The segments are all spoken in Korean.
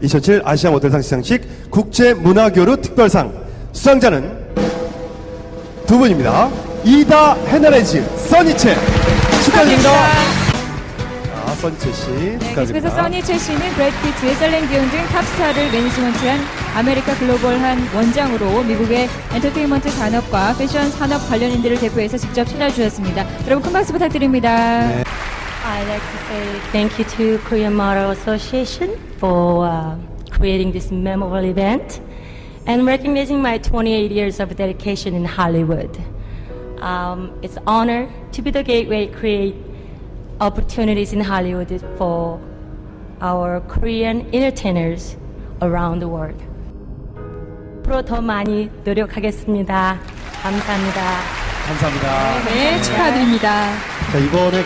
2007 아시아 모델상 시상식 국제문화교류 특별상 수상자는 두 분입니다. 이다 헤나레즈, 써니체 축하드립니다. 자, 써니체 씨 네, 계속해서 축하드립니다. 써니체 씨는 브래드 피트, 셀린 디온 등 탑스타를 매니지먼트한 아메리카 글로벌한 원장으로 미국의 엔터테인먼트 산업과 패션 산업 관련인들을 대표해서 직접 찾아주셨습니다. 여러분 큰 박수 부탁드립니다. 네. I'd like to say thank you to Korean Model Association for uh, creating this memorable event and recognizing my 28 years of dedication in Hollywood. Um, it's an honor to be the gateway to create opportunities in Hollywood for our Korean entertainers around the world. 앞으로 더 많이 노력하겠습니다. 감사합니다. 감사합니다. 네, 축하드립니다. 자, 이번에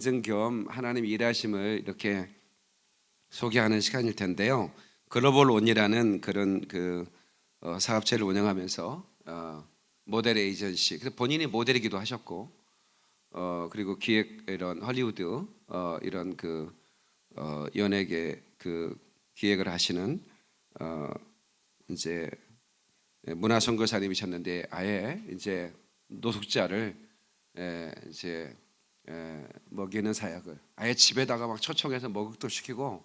간증 겸 하나님 일하심을 이렇게 소개하는 시간일 텐데요. 글로벌 온이라는 그런 그 어, 사업체를 운영하면서 어, 모델 에이전시, 본인이 모델이기도 하셨고, 어, 그리고 기획 이런 헐리우드 어, 이런 그 어, 연예계 그 기획을 하시는 어, 이제 문화 선교사님이셨는데 아예 이제 노숙자를 에, 이제 에, 먹이는 사역을 아예 집에다가 막 초청해서 목욕도 시키고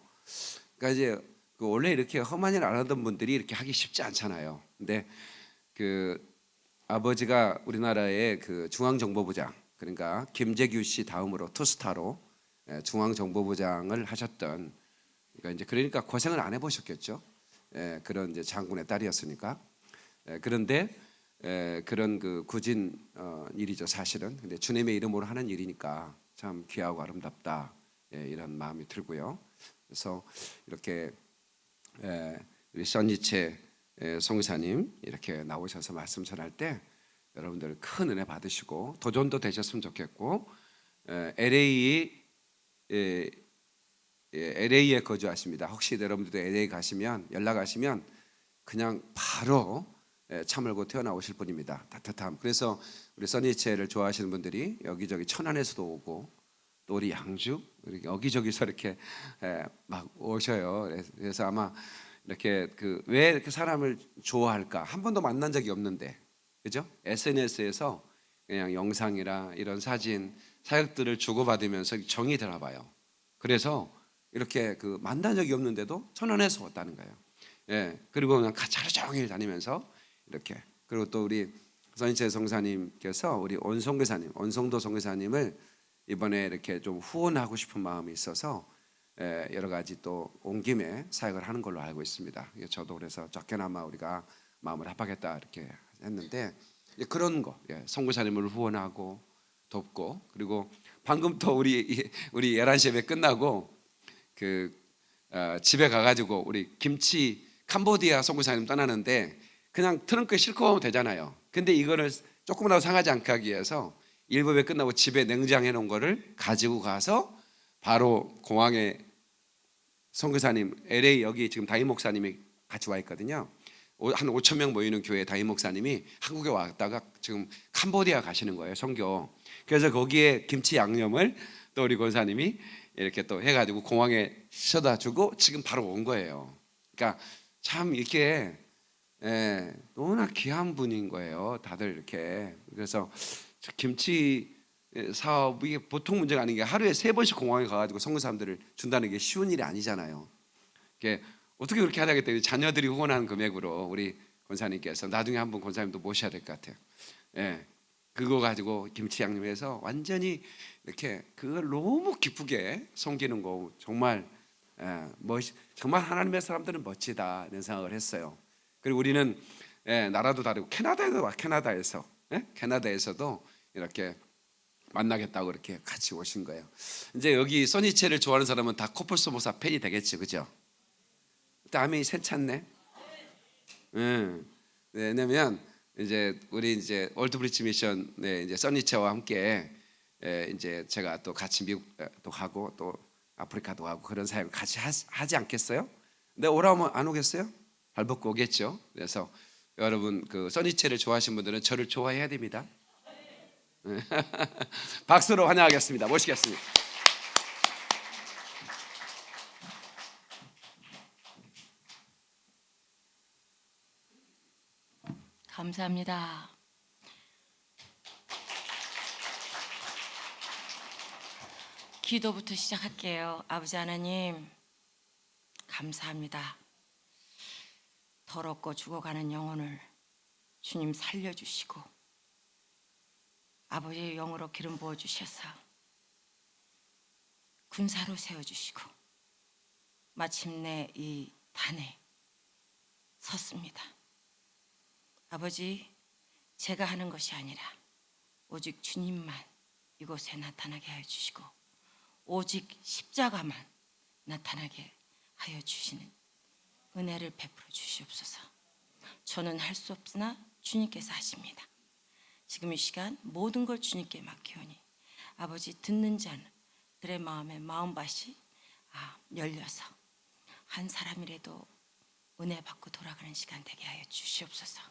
그러니까 이제 그 원래 이렇게 험한 일 안 하던 분들이 이렇게 하기 쉽지 않잖아요. 근데 그 아버지가 우리나라의 그 중앙정보부장 그러니까 김재규 씨 다음으로 투스타로 에, 중앙정보부장을 하셨던 그러니까 이제 그러니까 고생을 안 해보셨겠죠. 에, 그런 이제 장군의 딸이었으니까. 에, 그런데 에, 그런 그 굳은 어, 일이죠 사실은. 근데 주님의 이름으로 하는 일이니까 참 귀하고 아름답다 예, 이런 마음이 들고요. 그래서 이렇게 에, 우리 선지체 에, 송사님 이렇게 나오셔서 말씀 전할 때 여러분들 큰 은혜 받으시고 도전도 되셨으면 좋겠고 에, LA 에, 예, LA에 거주하십니다. 혹시 여러분들도 LA 가시면 연락하시면 그냥 바로 예, 차 몰고 태어나오실 분입니다. 따뜻함. 그래서 우리 써니체를 좋아하시는 분들이 여기저기 천안에서도 오고 또 우리 양주 이렇게 여기저기서 이렇게 예, 막 오셔요. 그래서- 아마 이렇게 그 왜 이렇게 사람을 좋아할까 한 번도 만난 적이 없는데 그죠? SNS에서 그냥 영상이나 이런 사진 사역들을 주고받으면서 정이 드나 봐요. 그래서 이렇게 그 만난 적이 없는데도 천안에서 왔다는 거예요. 예. 그리고 그냥 같이 하루 종일 다니면서 이렇게 그리고 또 우리 선인체 성사님께서 우리 온성교사님, 온성도 성교사님을 이번에 이렇게 좀 후원하고 싶은 마음이 있어서 예, 여러 가지 또 온 김에 사역을 하는 걸로 알고 있습니다. 예, 저도 그래서 적게나마 우리가 마음을 합하겠다 이렇게 했는데 예, 그런 거, 예, 성교사님을 후원하고 돕고 그리고 방금 또 우리 우리 11시 예배 끝나고 그 어, 집에 가가지고 우리 김치 캄보디아 선교사님 떠나는데 그냥 트렁크에 싣고 가면 되잖아요. 근데 이거를 조금이라도 상하지 않게 하기 위해서 일부배 끝나고 집에 냉장해 놓은 거를 가지고 가서 바로 공항에 선교사님 LA 여기 지금 다임 목사님이 같이 와 있거든요. 오- 한 5천 명 모이는 교회 다임 목사님이 한국에 왔다가 지금 캄보디아 가시는 거예요 선교. 그래서 거기에 김치 양념을 또 우리 권사님이 이렇게 또 해가지고 공항에 셔다 주고 지금 바로 온 거예요. 그러니까 참 이렇게 예, 너무나 귀한 분인 거예요. 다들 이렇게 그래서 저 김치 예, 사업 이게 보통 문제가 아닌 게 하루에 세 번씩 공항에 가가지고 선교 사람들을 준다는 게 쉬운 일이 아니잖아요. 이게 어떻게 그렇게 하냐겠다. 자녀들이 후원하는 금액으로 우리 권사님께서 나중에 한번 권사님도 모셔야 될 것 같아요. 예, 그거 가지고 김치 양념해서 완전히 이렇게 그걸 너무 기쁘게 섬기는 거 정말 예, 멋 정말 하나님의 사람들은 멋지다 이런 생각을 했어요. 그리고 우리는 예, 나라도 다르고 캐나다에도 와 캐나다에서 예? 캐나다에서도 이렇게 만나겠다고 이렇게 같이 오신 거예요. 이제 여기 써니체를 좋아하는 사람은 다 코뿔소 모사 팬이 되겠죠, 그죠? 땀이 새찼네. 음, 왜냐면 이제 우리 이제 월드 브리지 미션 네, 이제 써니체와 함께 에, 이제 제가 또 같이 미국도 가고 또 아프리카도 가고 그런 사역을 같이 하, 하지 않겠어요? 근데 오라면 안 오겠어요? 발 벗고 오겠죠. 그래서 여러분 그 써니체를 좋아하시는 분들은 저를 좋아해야 됩니다. 박수로 환영하겠습니다. 모시겠습니다. 감사합니다. 기도부터 시작할게요. 아버지 하나님, 감사합니다. 더럽고 죽어가는 영혼을 주님 살려주시고, 아버지의 영으로 기름 부어주셔서, 군사로 세워주시고, 마침내 이 단에 섰습니다. 아버지, 제가 하는 것이 아니라 오직 주님만 이곳에 나타나게 하여 주시고 오직 십자가만 나타나게 하여 주시는 은혜를 베풀어 주시옵소서. 저는 할 수 없으나 주님께서 하십니다. 지금 이 시간 모든 걸 주님께 맡기오니 아버지 듣는 자들의 마음에 마음밭이 아, 열려서 한 사람이라도 은혜 받고 돌아가는 시간 되게 하여 주시옵소서.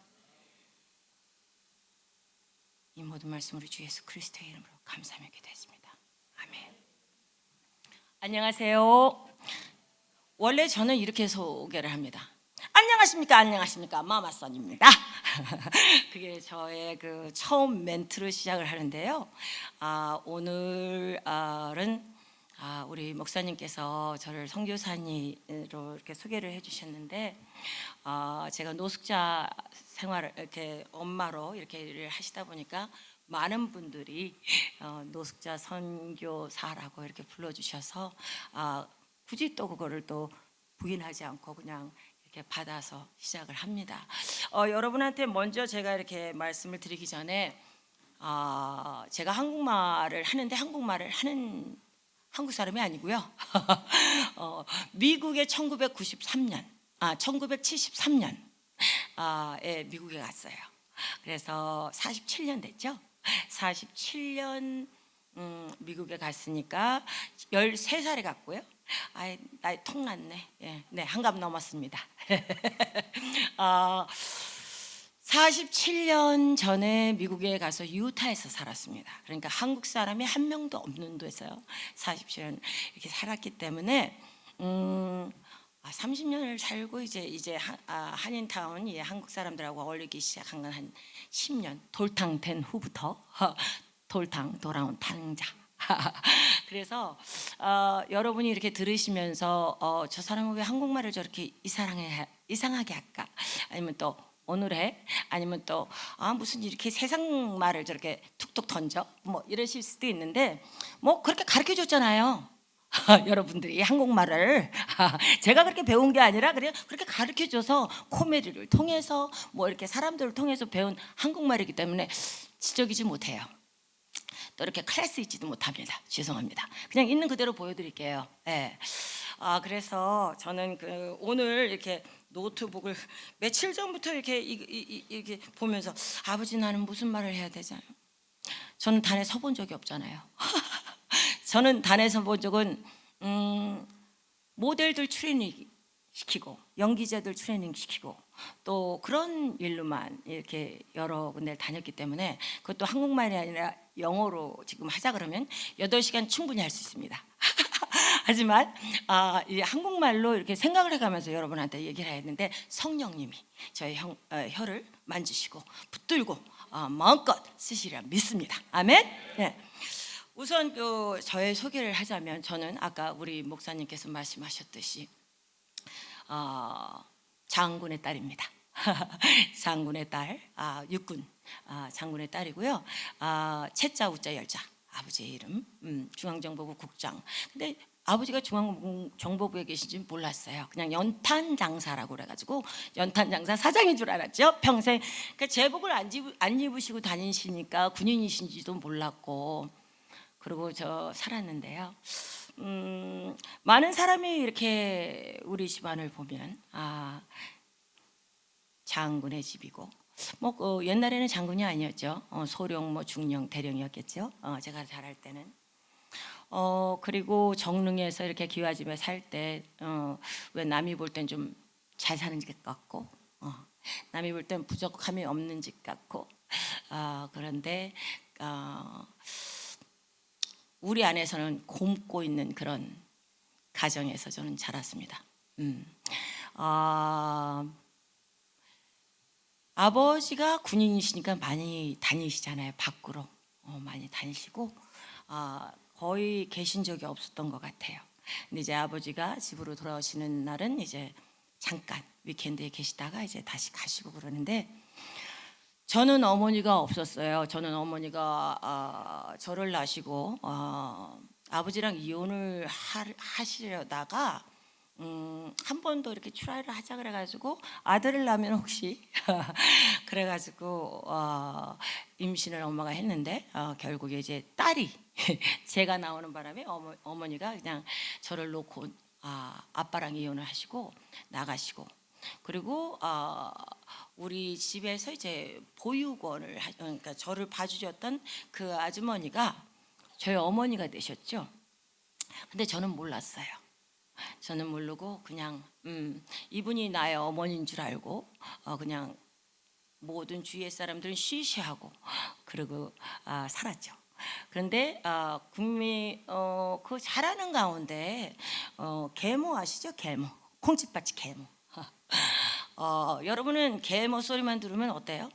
이 모든 말씀으로 주 예수 그리스도의 이름으로 감사하며 기도했습니다. 아멘. 안녕하세요. 원래 저는 이렇게 소개를 합니다. 안녕하십니까, 안녕하십니까, 마마선입니다. 그게 저의 그 처음 멘트로 시작을 하는데요. 아, 오늘은 아, 우리 목사님께서 저를 선교사님으로 이렇게 소개를 해주셨는데, 아, 제가 노숙자 생활을 이렇게 엄마로 이렇게 일을 하시다 보니까 많은 분들이 어, 노숙자 선교사라고 이렇게 불러주셔서 아, 굳이 또 그거를 또 부인하지 않고 그냥 이렇게 받아서 시작을 합니다. 어, 여러분한테 먼저 제가 이렇게 말씀을 드리기 전에 아, 제가 한국말을 하는데 한국말을 하는 한국 사람이 아니고요. 어, 미국의 1993년, 아 1973년 에 미국에 갔어요. 그래서 47년 됐죠. 47년 음, 미국에 갔으니까 13살에 갔고요. 아이, 나이 통 났네. 예, 네, 한갑 넘었습니다. 어, 47년 전에 미국에 가서 유타에서 살았습니다. 그러니까 한국 사람이 한 명도 없는 데서요. 47년 이렇게 살았기 때문에 음, 아, 30년을 살고 이제 이제 한, 아, 한인타운이 한국 사람들하고 어울리기 시작한 건 한 10년 돌탕 된 후부터 돌탕 돌아온 탕자. 그래서 어, 여러분이 이렇게 들으시면서 어, 저 사람은 왜 한국말을 저렇게 이상하게 이상하게 할까? 아니면 또 오늘해 아니면 또 아, 무슨 이렇게 세상 말을 저렇게 툭툭 던져 뭐 이러실 수도 있는데 뭐 그렇게 가르쳐 줬잖아요. 여러분들이 한국말을 제가 그렇게 배운 게 아니라 그냥 그렇게 가르쳐 줘서 코미디를 통해서 뭐 이렇게 사람들을 통해서 배운 한국말이기 때문에 지적이지 못해요. 또 이렇게 클래스 있지도 못합니다. 죄송합니다. 그냥 있는 그대로 보여드릴게요. 예. 아 그래서 저는 그 오늘 이렇게 노트북을 며칠 전부터 이렇게 이, 이, 이, 렇게 보면서 아버지 나는 무슨 말을 해야 되잖아요. 저는 단에 서본 적이 없잖아요. 저는 단에 서본 적은 음, 모델들 트레이닝 시키고 연기자들 트레이닝 시키고 또 그런 일로만 이렇게 여러 군데를 다녔기 때문에 그것도 한국말이 아니라 영어로 지금 하자 그러면 8시간 충분히 할 수 있습니다. 하지만 아, 이 한국말로 이렇게 생각을 해가면서 여러분한테 얘기를 했는데 성령님이 저의 형, 어, 혀를 만지시고 붙들고 어, 마음껏 쓰시리라 믿습니다. 아멘. 네. 우선 그 저의 소개를 하자면 저는 아까 우리 목사님께서 말씀하셨듯이 어, 장군의 딸입니다. 장군의 딸, 아, 육군 아, 장군의 딸이고요. 아, 채자 우자 열자 아버지의 이름 음, 중앙정보부 국장. 근데 아버지가 중앙정보부에 계신지 몰랐어요. 그냥 연탄 장사라고 그래가지고 연탄 장사 사장인 줄 알았죠. 평생 그 제복을 안, 입, 안 입으시고 다니시니까 군인이신지도 몰랐고 그리고 저 살았는데요. 음, 많은 사람이 이렇게 우리 집안을 보면 아 장군의 집이고 뭐그 옛날에는 장군이 아니었죠. 어, 소령 뭐 중령 대령이었겠죠. 어, 제가 자랄 때는 어 그리고 정릉에서 이렇게 기와집에 살때어왜 남이 볼 땐 좀 잘 사는 집 같고 어 남이 볼 땐 부족함이 없는 집 같고 아 그런데 어 우리 안에서는 곰고 있는 그런 가정에서 저는 자랐습니다. 음. 아 아버지가 군인이시니까 많이 다니시잖아요. 밖으로 어, 많이 다니시고 아, 거의 계신 적이 없었던 것 같아요. 근데 이제 아버지가 집으로 돌아오시는 날은 이제 잠깐 위켄드에 계시다가 이제 다시 가시고 그러는데 저는 어머니가 없었어요. 저는 어머니가 아, 저를 낳으시고 아, 아버지랑 이혼을 하, 하시려다가 음, 한 번도 이렇게 출하를 하자 그래가지고 아들을 낳으면 혹시 그래가지고 어, 임신을 엄마가 했는데 어, 결국에 이제 딸이 제가 나오는 바람에 어머, 어머니가 그냥 저를 놓고 아, 아빠랑 이혼을 하시고 나가시고 그리고 어, 우리 집에서 이제 보육원을 하, 그러니까 저를 봐주셨던 그 아주머니가 저희 어머니가 되셨죠. 근데 저는 몰랐어요. 저는 모르고 그냥 음, 이분이 나의 어머니인 줄 알고 어, 그냥 모든 주위의 사람들은 쉬쉬하고 그리고 아, 살았죠. 그런데 아, 국민 어, 그 잘하는 가운데 어, 계모 아시죠? 계모 콩쥐밭이 계모. 어, 여러분은 계모 소리만 들으면 어때요?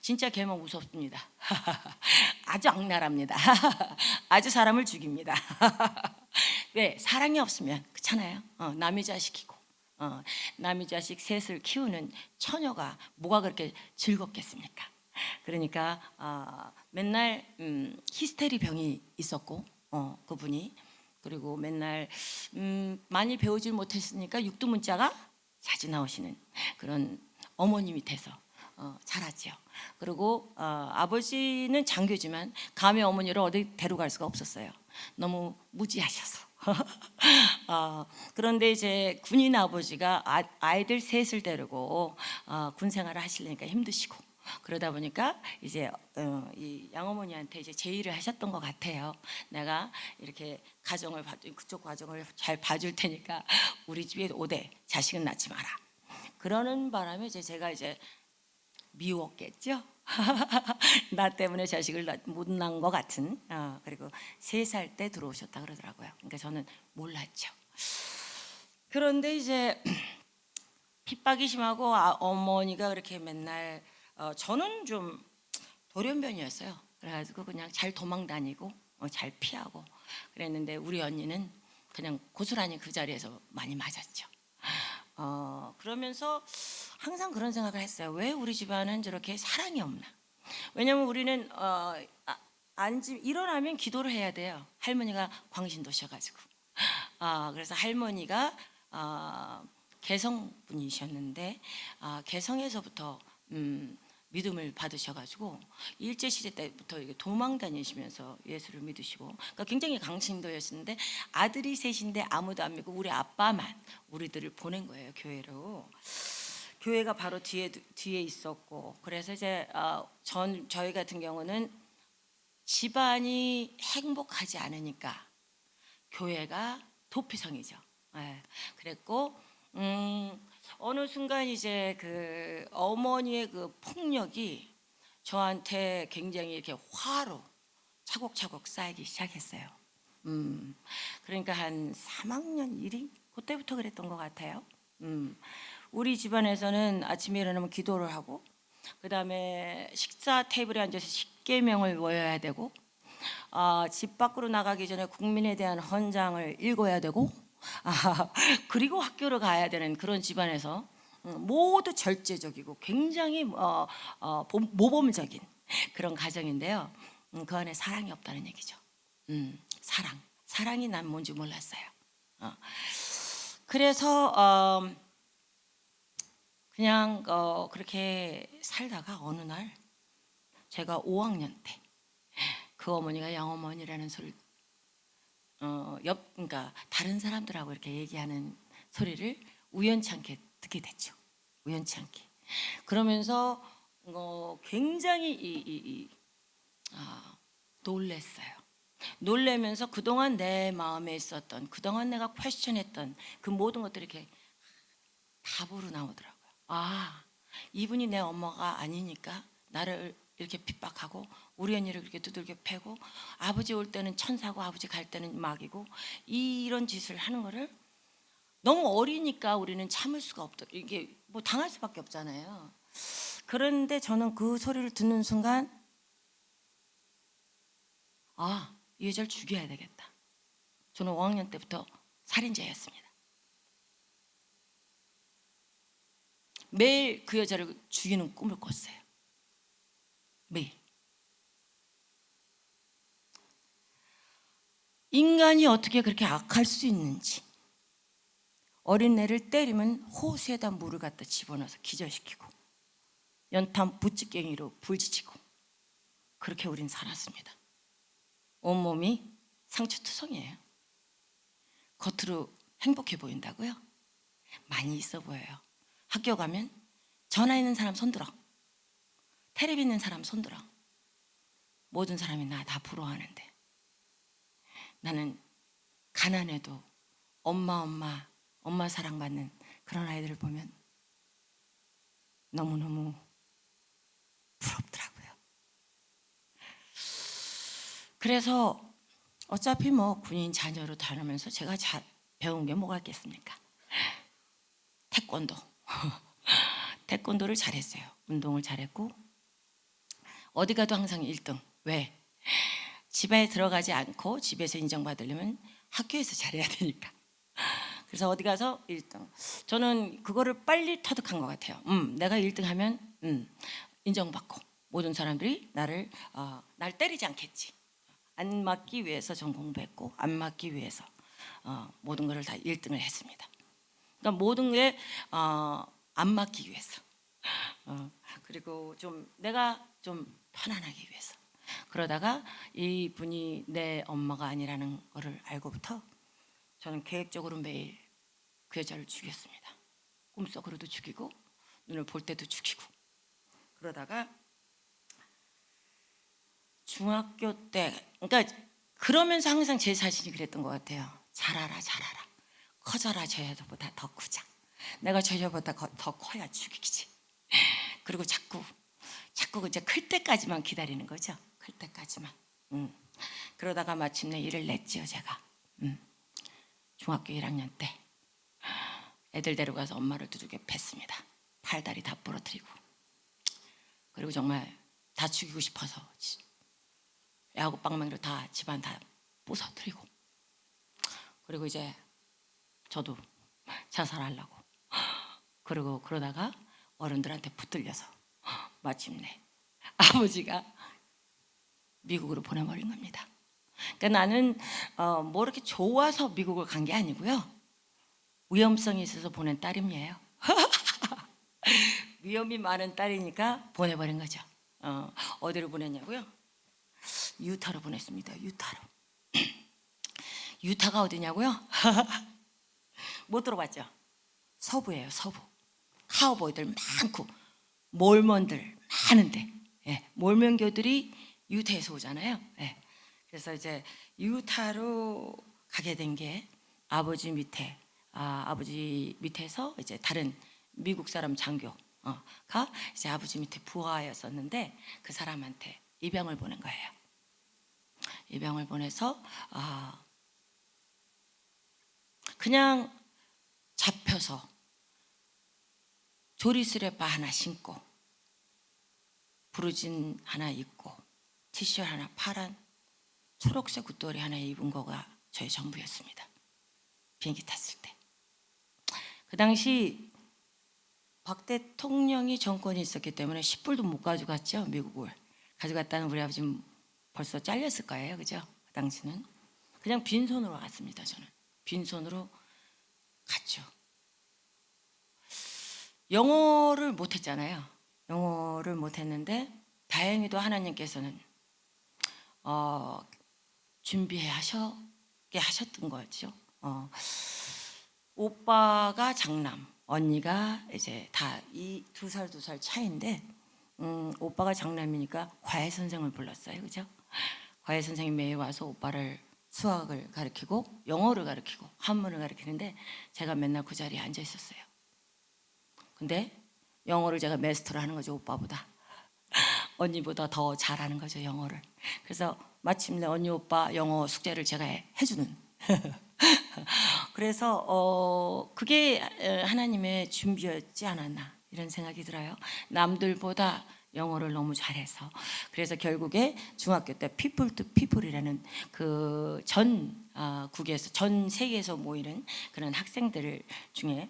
진짜 계모 무섭습니다. 아주 악랄합니다. 아주 사람을 죽입니다. 왜 사랑이 없으면 그렇잖아요. 어, 남의 자식이고 어, 남의 자식 셋을 키우는 처녀가 뭐가 그렇게 즐겁겠습니까? 그러니까 어, 맨날 음, 히스테리 병이 있었고 어, 그분이 그리고 맨날 음, 많이 배우질 못했으니까 육두문자가 자주 나오시는 그런 어머니 밑에서 어, 자랐죠. 그리고 어, 아버지는 장교지만 감히 어머니를 어디 데려갈 수가 없었어요. 너무 무지하셔서. 어, 그런데 이제 군인 아버지가 아, 이들 셋을 데리고 어, 군 생활을 하시려니까 힘드시고 그러다 보니까 이제 어, 이 양어머니한테 이제 제의를 하셨던 것 같아요. 내가 이렇게 가정을 봐, 그쪽 가정을 잘 봐줄 테니까 우리 집에 오대 자식은 낳지 마라. 그러는 바람에 이제 제가 이제 미웠겠죠. 나 때문에 자식을 못 낳은 것 같은. 어, 그리고 세 살 때 들어오셨다 그러더라고요. 그러니까 저는 몰랐죠. 그런데 이제 핍박이 심하고 아, 어머니가 그렇게 맨날 어, 저는 좀 돌연변이었어요. 그래가지고 그냥 잘 도망 다니고 어, 잘 피하고 그랬는데 우리 언니는 그냥 고스란히 그 자리에서 많이 맞았죠. 어, 그러면서 항상 그런 생각을 했어요. 왜 우리 집안은 저렇게 사랑이 없나? 왜냐면 우리는 어, 아, 앉지 일어나면 기도를 해야 돼요. 할머니가 광신도셔가지고. 아, 그래서 할머니가 아, 개성 분이셨는데 아, 개성에서부터 음, 믿음을 받으셔가지고 일제 시대 때부터 도망 다니시면서 예수를 믿으시고 그러니까 굉장히 강신도였는데 아들이 셋인데 아무도 안 믿고 우리 아빠만 우리들을 보낸 거예요 교회로. 교회가 바로 뒤에 뒤에 있었고 그래서 이제 어, 전 저희 같은 경우는 집안이 행복하지 않으니까 교회가 도피성이죠. 예, 그랬고 음, 어느 순간 이제 그 어머니의 그 폭력이 저한테 굉장히 이렇게 화로 차곡차곡 쌓이기 시작했어요. 음, 그러니까 한 3학년 1위 그때부터 그랬던 것 같아요. 음, 우리 집안에서는 아침에 일어나면 기도를 하고 그 다음에 식사 테이블에 앉아서 십계명을 외워야 되고 아, 집 밖으로 나가기 전에 국민에 대한 헌장을 읽어야 되고 아, 그리고 학교를 가야 되는 그런 집안에서 음, 모두 절제적이고 굉장히 어, 어, 보- 모범적인 그런 가정인데요. 음, 그 안에 사랑이 없다는 얘기죠. 음, 사랑, 사랑이 난 뭔지 몰랐어요. 어. 그래서 어, 그냥 어, 그렇게 살다가 어느 날 제가 5학년 때 그 어머니가 양어머니라는 소리를 어, 옆 그러니까 다른 사람들하고 이렇게 얘기하는 소리를 우연치 않게 듣게 됐죠. 우연치 않게. 그러면서 어, 굉장히 이, 이, 이, 아, 놀랬어요. 놀래면서 그동안 내 마음에 있었던 그동안 내가 퀘스천했던 그 모든 것들이 이렇게 답으로 나오더라고요. 아, 이분이 내 엄마가 아니니까 나를 이렇게 핍박하고 우리 언니를 그렇게 두들겨 패고 아버지 올 때는 천사고 아버지 갈 때는 막이고 이런 짓을 하는 거를 너무 어리니까 우리는 참을 수가 없더 이게 뭐 당할 수밖에 없잖아요. 그런데 저는 그 소리를 듣는 순간 아, 이 여자를 죽여야 되겠다. 저는 5학년 때부터 살인자였습니다. 매일 그 여자를 죽이는 꿈을 꿨어요. 매일. 인간이 어떻게 그렇게 악할 수 있는지. 어린애를 때리면 호수에다 물을 갖다 집어넣어서 기절시키고 연탄 부찌깽이로 불지치고 그렇게 우린 살았습니다. 온몸이 상처투성이에요. 겉으로 행복해 보인다고요? 많이 있어 보여요. 학교 가면 전화 있는 사람 손들어. 테레비 있는 사람 손들어. 모든 사람이 나 다 부러워하는데 나는 가난해도 엄마 엄마 엄마 사랑받는 그런 아이들을 보면 너무너무 부럽더라고요. 그래서 어차피 뭐 군인 자녀로 다니면서 제가 자, 배운 게 뭐가 있겠습니까? 태권도. 태권도를 잘했어요. 운동을 잘했고 어디 가도 항상 1등. 왜? 집에 들어가지 않고 집에서 인정받으려면 학교에서 잘해야 되니까. 그래서 어디 가서 1등. 저는 그거를 빨리 터득한 것 같아요. 음, 내가 1등 하면 음, 인정받고 모든 사람들이 나를 어, 날 때리지 않겠지. 안 맞기 위해서 전 공부했고 안 맞기 위해서 어, 모든 것을 다 1등을 했습니다. 그러니까 모든 게 어, 안 맞기 위해서. 어, 그리고 좀 내가 좀 편안하기 위해서. 그러다가 이 분이 내 엄마가 아니라는 것을 알고부터 저는 계획적으로 매일 그 여자를 죽였습니다. 꿈속으로도 죽이고 눈을 볼 때도 죽이고 그러다가 중학교 때 그러니까 그러면서 항상 제 자신이 그랬던 것 같아요. 잘하라 잘하라 커져라 저 여자보다 더 크자. 내가 저 여자보다 거- 더 커야 죽이지. 그리고 자꾸 자꾸 이제 클 때까지만 기다리는 거죠. 클 때까지만. 음. 그러다가 마침내 일을 냈지요 제가. 음. 중학교 1학년 때 애들 데려가서 엄마를 두들겨 팼습니다. 팔다리 다 부러뜨리고 그리고 정말 다 죽이고 싶어서 지- 야구 빵망이로 다 집안 다 부서뜨리고 그리고 이제 저도 자살하려고 그리고 그러다가 어른들한테 붙들려서 마침내 아버지가 미국으로 보내버린 겁니다. 그러니까 나는 어, 뭐 이렇게 좋아서 미국을 간 게 아니고요. 위험성이 있어서 보낸 딸임이에요. 위험이 많은 딸이니까 보내버린 거죠. 어, 어디로 보냈냐고요? 유타로 보냈습니다. 유타로. 유타가 어디냐고요? 못 들어봤죠? 서부예요, 서부. 카우보이들 많고 몰몬들 많은데 예, 몰몬교들이 유타에서 오잖아요. 예. 그래서 이제 유타로 가게 된 게 아버지 밑에 아, 아버지 밑에서 이제 다른 미국 사람 장교가 이제 아버지 밑에 부하였었는데 그 사람한테 입양을 보낸 거예요. 입양을 보내서 아, 그냥 잡혀서 조리스레바 하나 신고 부르진 하나 입고 티셔츠 하나 파란 초록색 굿돌이 하나 입은 거가 저의 전부였습니다. 비행기 탔을 때. 그 당시 박 대통령이 정권이 있었기 때문에 10불도 못 가져갔죠 미국을. 가져갔다는 우리 아버지는 벌써 잘렸을 거예요 그죠? 그 당시는. 그냥 빈손으로 갔습니다 저는. 빈손으로 갔죠. 영어를 못했잖아요. 영어를 못했는데 다행히도 하나님께서는 어, 준비해 하셨게 하셨던 거죠 어, 오빠가 장남, 언니가 이제 다 이 두 살 두 살 차인데 음, 오빠가 장남이니까 과외 선생을 불렀어요, 그죠? 과외 선생님 매일 와서 오빠를 수학을 가르치고 영어를 가르치고 한문을 가르치는데 제가 맨날 그 자리에 앉아 있었어요. 근데 영어를 제가 마스터를 하는 거죠, 오빠보다. 언니보다 더 잘하는 거죠, 영어를. 그래서 마침내 언니 오빠 영어 숙제를 제가 해- 해주는. 그래서 어 그게 에, 하나님의 준비였지 않았나 이런 생각이 들어요. 남들보다 영어를 너무 잘해서 그래서 결국에 중학교 때 people to people이라는 그전 국에서 전 세계에서 모이는 그런 학생들 중에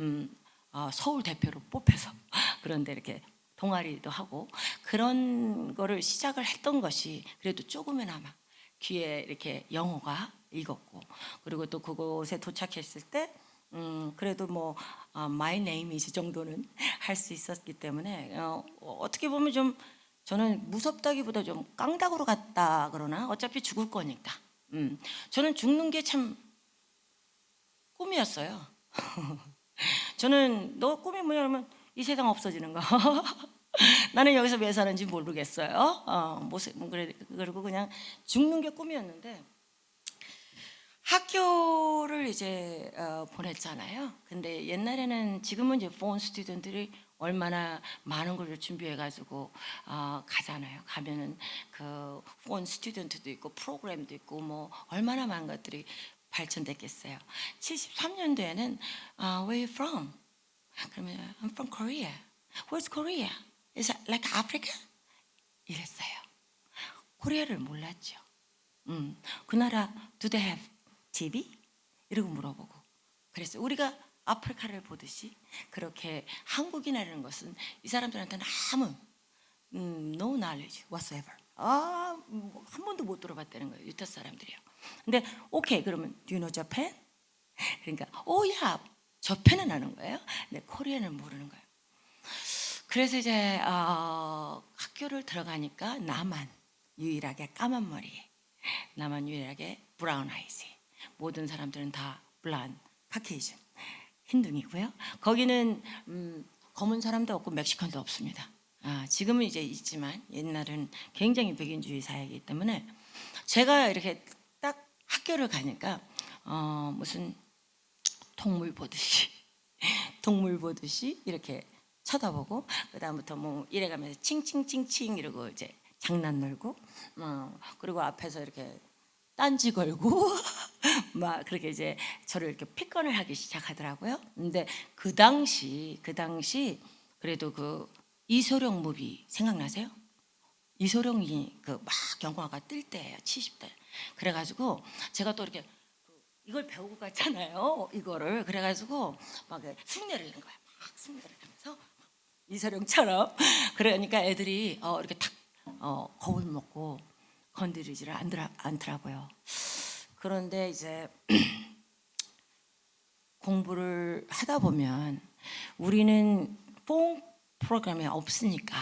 음, 어, 서울 대표로 뽑혀서 그런데 이렇게 동아리도 하고 그런 거를 시작을 했던 것이 그래도 조금이나마 귀에 이렇게 영어가 읽었고 그리고 또 그곳에 도착했을 때 음, 그래도 뭐 아, my name 정도는 할 수 있었기 때문에 어, 어떻게 보면 좀 저는 무섭다기보다 좀 깡다구로 갔다 그러나 어차피 죽을 거니까 음, 저는 죽는 게 참 꿈이었어요. 저는 너 꿈이 뭐냐면 이 세상 없어지는 거. 나는 여기서 왜 사는지 모르겠어요. 어, 뭐, 뭐 그래, 그리고 그냥 죽는 게 꿈이었는데 학교를 이제 어, 보냈잖아요. 근데 옛날에는 지금은 이제 foreign student들이 얼마나 많은 걸 준비해 가지고 어, 가잖아요. 가면은 그 foreign student도 있고 프로그램도 있고 뭐 얼마나 많은 것들이 발전됐겠어요. 73년도에는 uh, Where are you from? 그러면 I'm from Korea. Where's Korea? Is it like Africa? 이랬어요. 코리아를 몰랐죠. 음, 그 나라 do they have TV? 이러고 물어보고 그래서 우리가 아프리카를 보듯이 그렇게 한국이라는 것은 이 사람들한테는 아무 음, no knowledge whatsoever 아, 뭐 한 번도 못 들어봤다는 거예요 유타 사람들이요 근데 오케이 그러면 do you know Japan? 그러니까 oh yeah Japan은 아는 거예요 근데 코리아는 모르는 거예요 그래서 이제 어, 학교를 들어가니까 나만 유일하게 까만 머리, 나만 유일하게 브라운 아이즈. 모든 사람들은 다 블란, 카케이션, 흰둥이고요. 거기는 음, 검은 사람도 없고 멕시칸도 없습니다. 아, 지금은 이제 있지만 옛날은 굉장히 백인주의 사회이기 때문에 제가 이렇게 딱 학교를 가니까 어, 무슨 동물 보듯이 동물 보듯이 이렇게 쳐다보고 그 다음부터 뭐 이래가면서 칭칭칭칭 이러고 이제 장난 놀고 어, 그리고 앞에서 이렇게 딴지 걸고 막 그렇게 이제 저를 이렇게 피건을 하기 시작하더라고요. 근데 그 당시 그 당시 그래도 그 이소룡 무비 생각나세요? 이소룡이 그 막 영화가 뜰 때예요. 70대. 그래가지고 제가 또 이렇게 그 이걸 배우고 갔잖아요. 이거를 그래가지고 막 흉내를 낸 거야. 막 흉내를 내면서 이소룡처럼 그러니까 애들이 어, 이렇게 탁 어, 겁을 먹고 건드리지를 않더라, 않더라고요. 그런데 이제 공부를 하다 보면 우리는 뽕 프로그램이 없으니까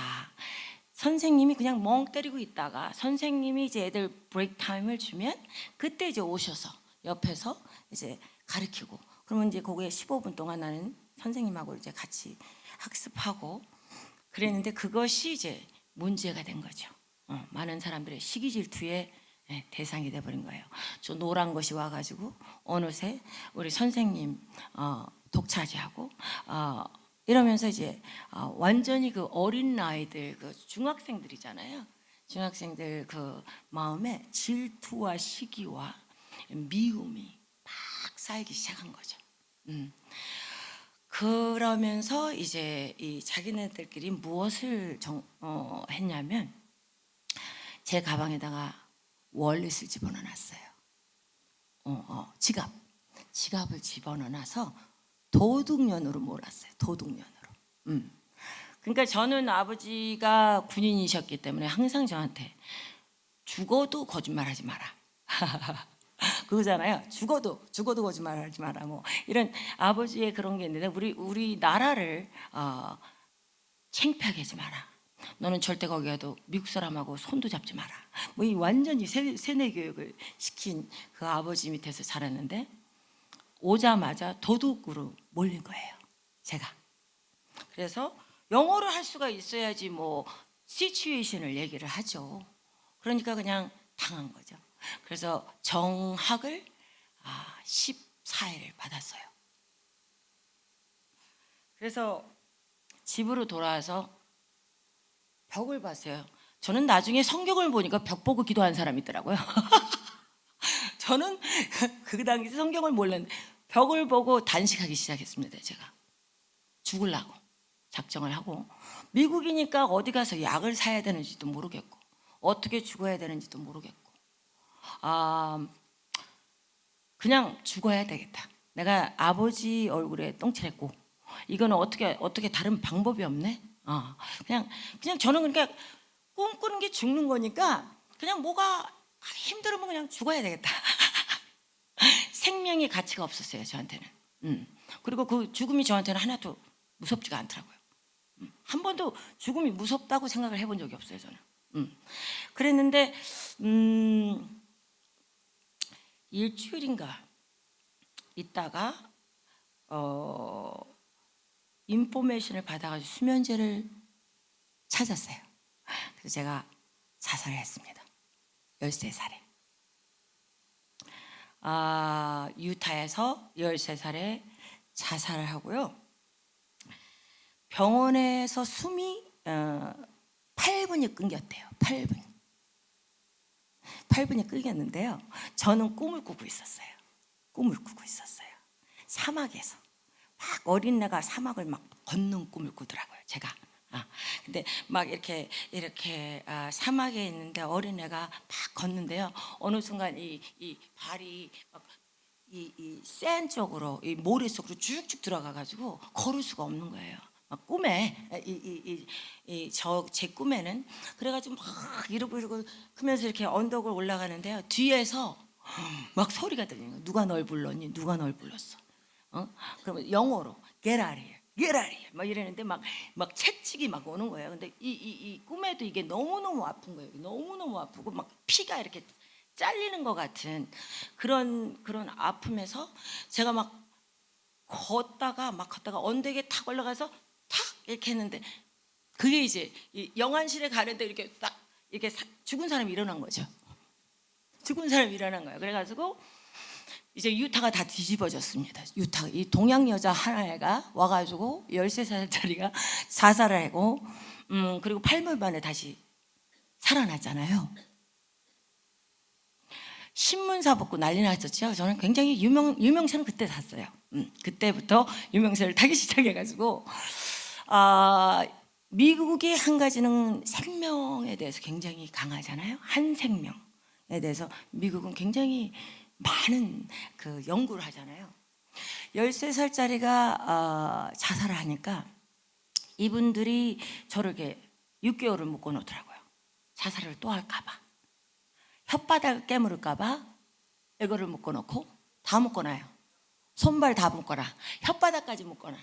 선생님이 그냥 멍 때리고 있다가 선생님이 이제 애들 break time을 주면 그때 이제 오셔서 옆에서 이제 가르치고 그러면 이제 거기에 15분 동안 나는 선생님하고 이제 같이 학습하고 그랬는데 그것이 이제 문제가 된 거죠. 어, 많은 사람들의 시기 질투의 예, 대상이 돼버린 거예요. 저 노란 것이 와가지고 어느새 우리 선생님 어, 독차지하고 어, 이러면서 이제 어, 완전히 그 어린 아이들 그 중학생들이잖아요. 중학생들 그 마음에 질투와 시기와 미움이 막 쌓이기 시작한 거죠. 음. 그러면서 이제 이 자기네들끼리 무엇을 정, 어, 했냐면 제 가방에다가 월렛을 집어넣어놨어요. 어, 어, 지갑, 지갑을 집어넣어놔서 도둑년으로 몰았어요. 도둑년으로. 음. 그러니까 저는 아버지가 군인이셨기 때문에 항상 저한테 죽어도 거짓말하지 마라. 그거잖아요. 죽어도 죽어도 거짓말하지 마라. 뭐 이런 아버지의 그런 게 있는데 우리 우리 나라를 어, 창피하게 하지 마라. 너는 절대 거기 가도 미국 사람하고 손도 잡지 마라. 뭐 이 완전히 세, 세뇌 교육을 시킨 그 아버지 밑에서 자랐는데 오자마자 도둑으로 몰린 거예요. 제가. 그래서 영어를 할 수가 있어야지 뭐 시츄에이션을 얘기를 하죠. 그러니까 그냥 당한 거죠. 그래서 정학을 아, 14회를 받았어요. 그래서 집으로 돌아와서 벽을 봤어요. 저는 나중에 성경을 보니까 벽 보고 기도한 사람이 있더라고요. 저는 그 당시 성경을 몰랐는데 벽을 보고 단식하기 시작했습니다. 제가 죽을라고 작정을 하고 미국이니까 어디 가서 약을 사야 되는지도 모르겠고 어떻게 죽어야 되는지도 모르겠고 아 그냥 죽어야 되겠다. 내가 아버지 얼굴에 똥칠했고 이거는 어떻게 어떻게 다른 방법이 없네. 어, 그냥 그냥 저는 그러니까 꿈꾸는 게 죽는 거니까 그냥 뭐가 힘들으면 그냥 죽어야 되겠다. 생명의 가치가 없었어요 저한테는. 음. 그리고 그 죽음이 저한테는 하나도 무섭지가 않더라고요. 음. 한 번도 죽음이 무섭다고 생각을 해본 적이 없어요 저는. 음. 그랬는데 음, 일주일인가 있다가 어, 인포메이션을 받아가지고 수면제를 찾았어요. 그래서 제가 자살을 했습니다. 13살에. 아, 유타에서 13살에 자살을 하고요. 병원에서 숨이 어, 8분이 끊겼대요. 8분. 8분이 끊겼는데요. 저는 꿈을 꾸고 있었어요. 꿈을 꾸고 있었어요. 사막에서 막 어린애가 사막을 막 걷는 꿈을 꾸더라고요. 제가. 아, 근데 막 이렇게 이렇게 아, 사막에 있는데 어린애가 막 걷는데요. 어느 순간 이, 이 발이 이이센 쪽으로 이 모래 속으로 쭉쭉 들어가 가지고 걸을 수가 없는 거예요. 막 꿈에 이이이저 제 꿈에는 그래가지고 막 이러고 이러고 크면서 이렇게 언덕을 올라가는데요. 뒤에서 막 소리가 들리는 거예요. 누가 널 불렀니? 누가 널 불렀어? 어? 그러면 영어로 get out here, get out here 막 이러는데 막 막 채찍이 막 오는 거예요. 근데 이 이 이 꿈에도 이게 너무 너무 아픈 거예요. 너무 너무 아프고 막 피가 이렇게 잘리는 것 같은 그런 그런 아픔에서 제가 막 걷다가 막 걷다가 언덕에 탁 올라가서 탁 이렇게 했는데 그게 이제 이 영안실에 가는데 이렇게 딱 이렇게 사- 죽은 사람이 일어난 거죠. 죽은 사람이 일어난 거예요. 그래가지고 이제 유타가 다 뒤집어졌습니다. 유타 이 동양 여자 하나가 와가지고 13살짜리가 자살을 하고 음 그리고 8년 만에 다시 살아났잖아요. 신문사 벗고 난리 났었죠. 저는 굉장히 유명 유명세는 그때 탔어요. 음, 그때부터 유명세를 타기 시작해가지고 아 미국의 한 가지는 생명에 대해서 굉장히 강하잖아요. 한 생명에 대해서 미국은 굉장히 많은 그 연구를 하잖아요. 13살짜리가 어, 자살을 하니까 이분들이 저를 이렇게 6개월을 묶어 놓더라고요. 자살을 또 할까 봐. 혓바닥을 깨물을까 봐 이거를 묶어 놓고 다 묶어 놔요. 손발 다 묶어라. 혓바닥까지 묶어놔.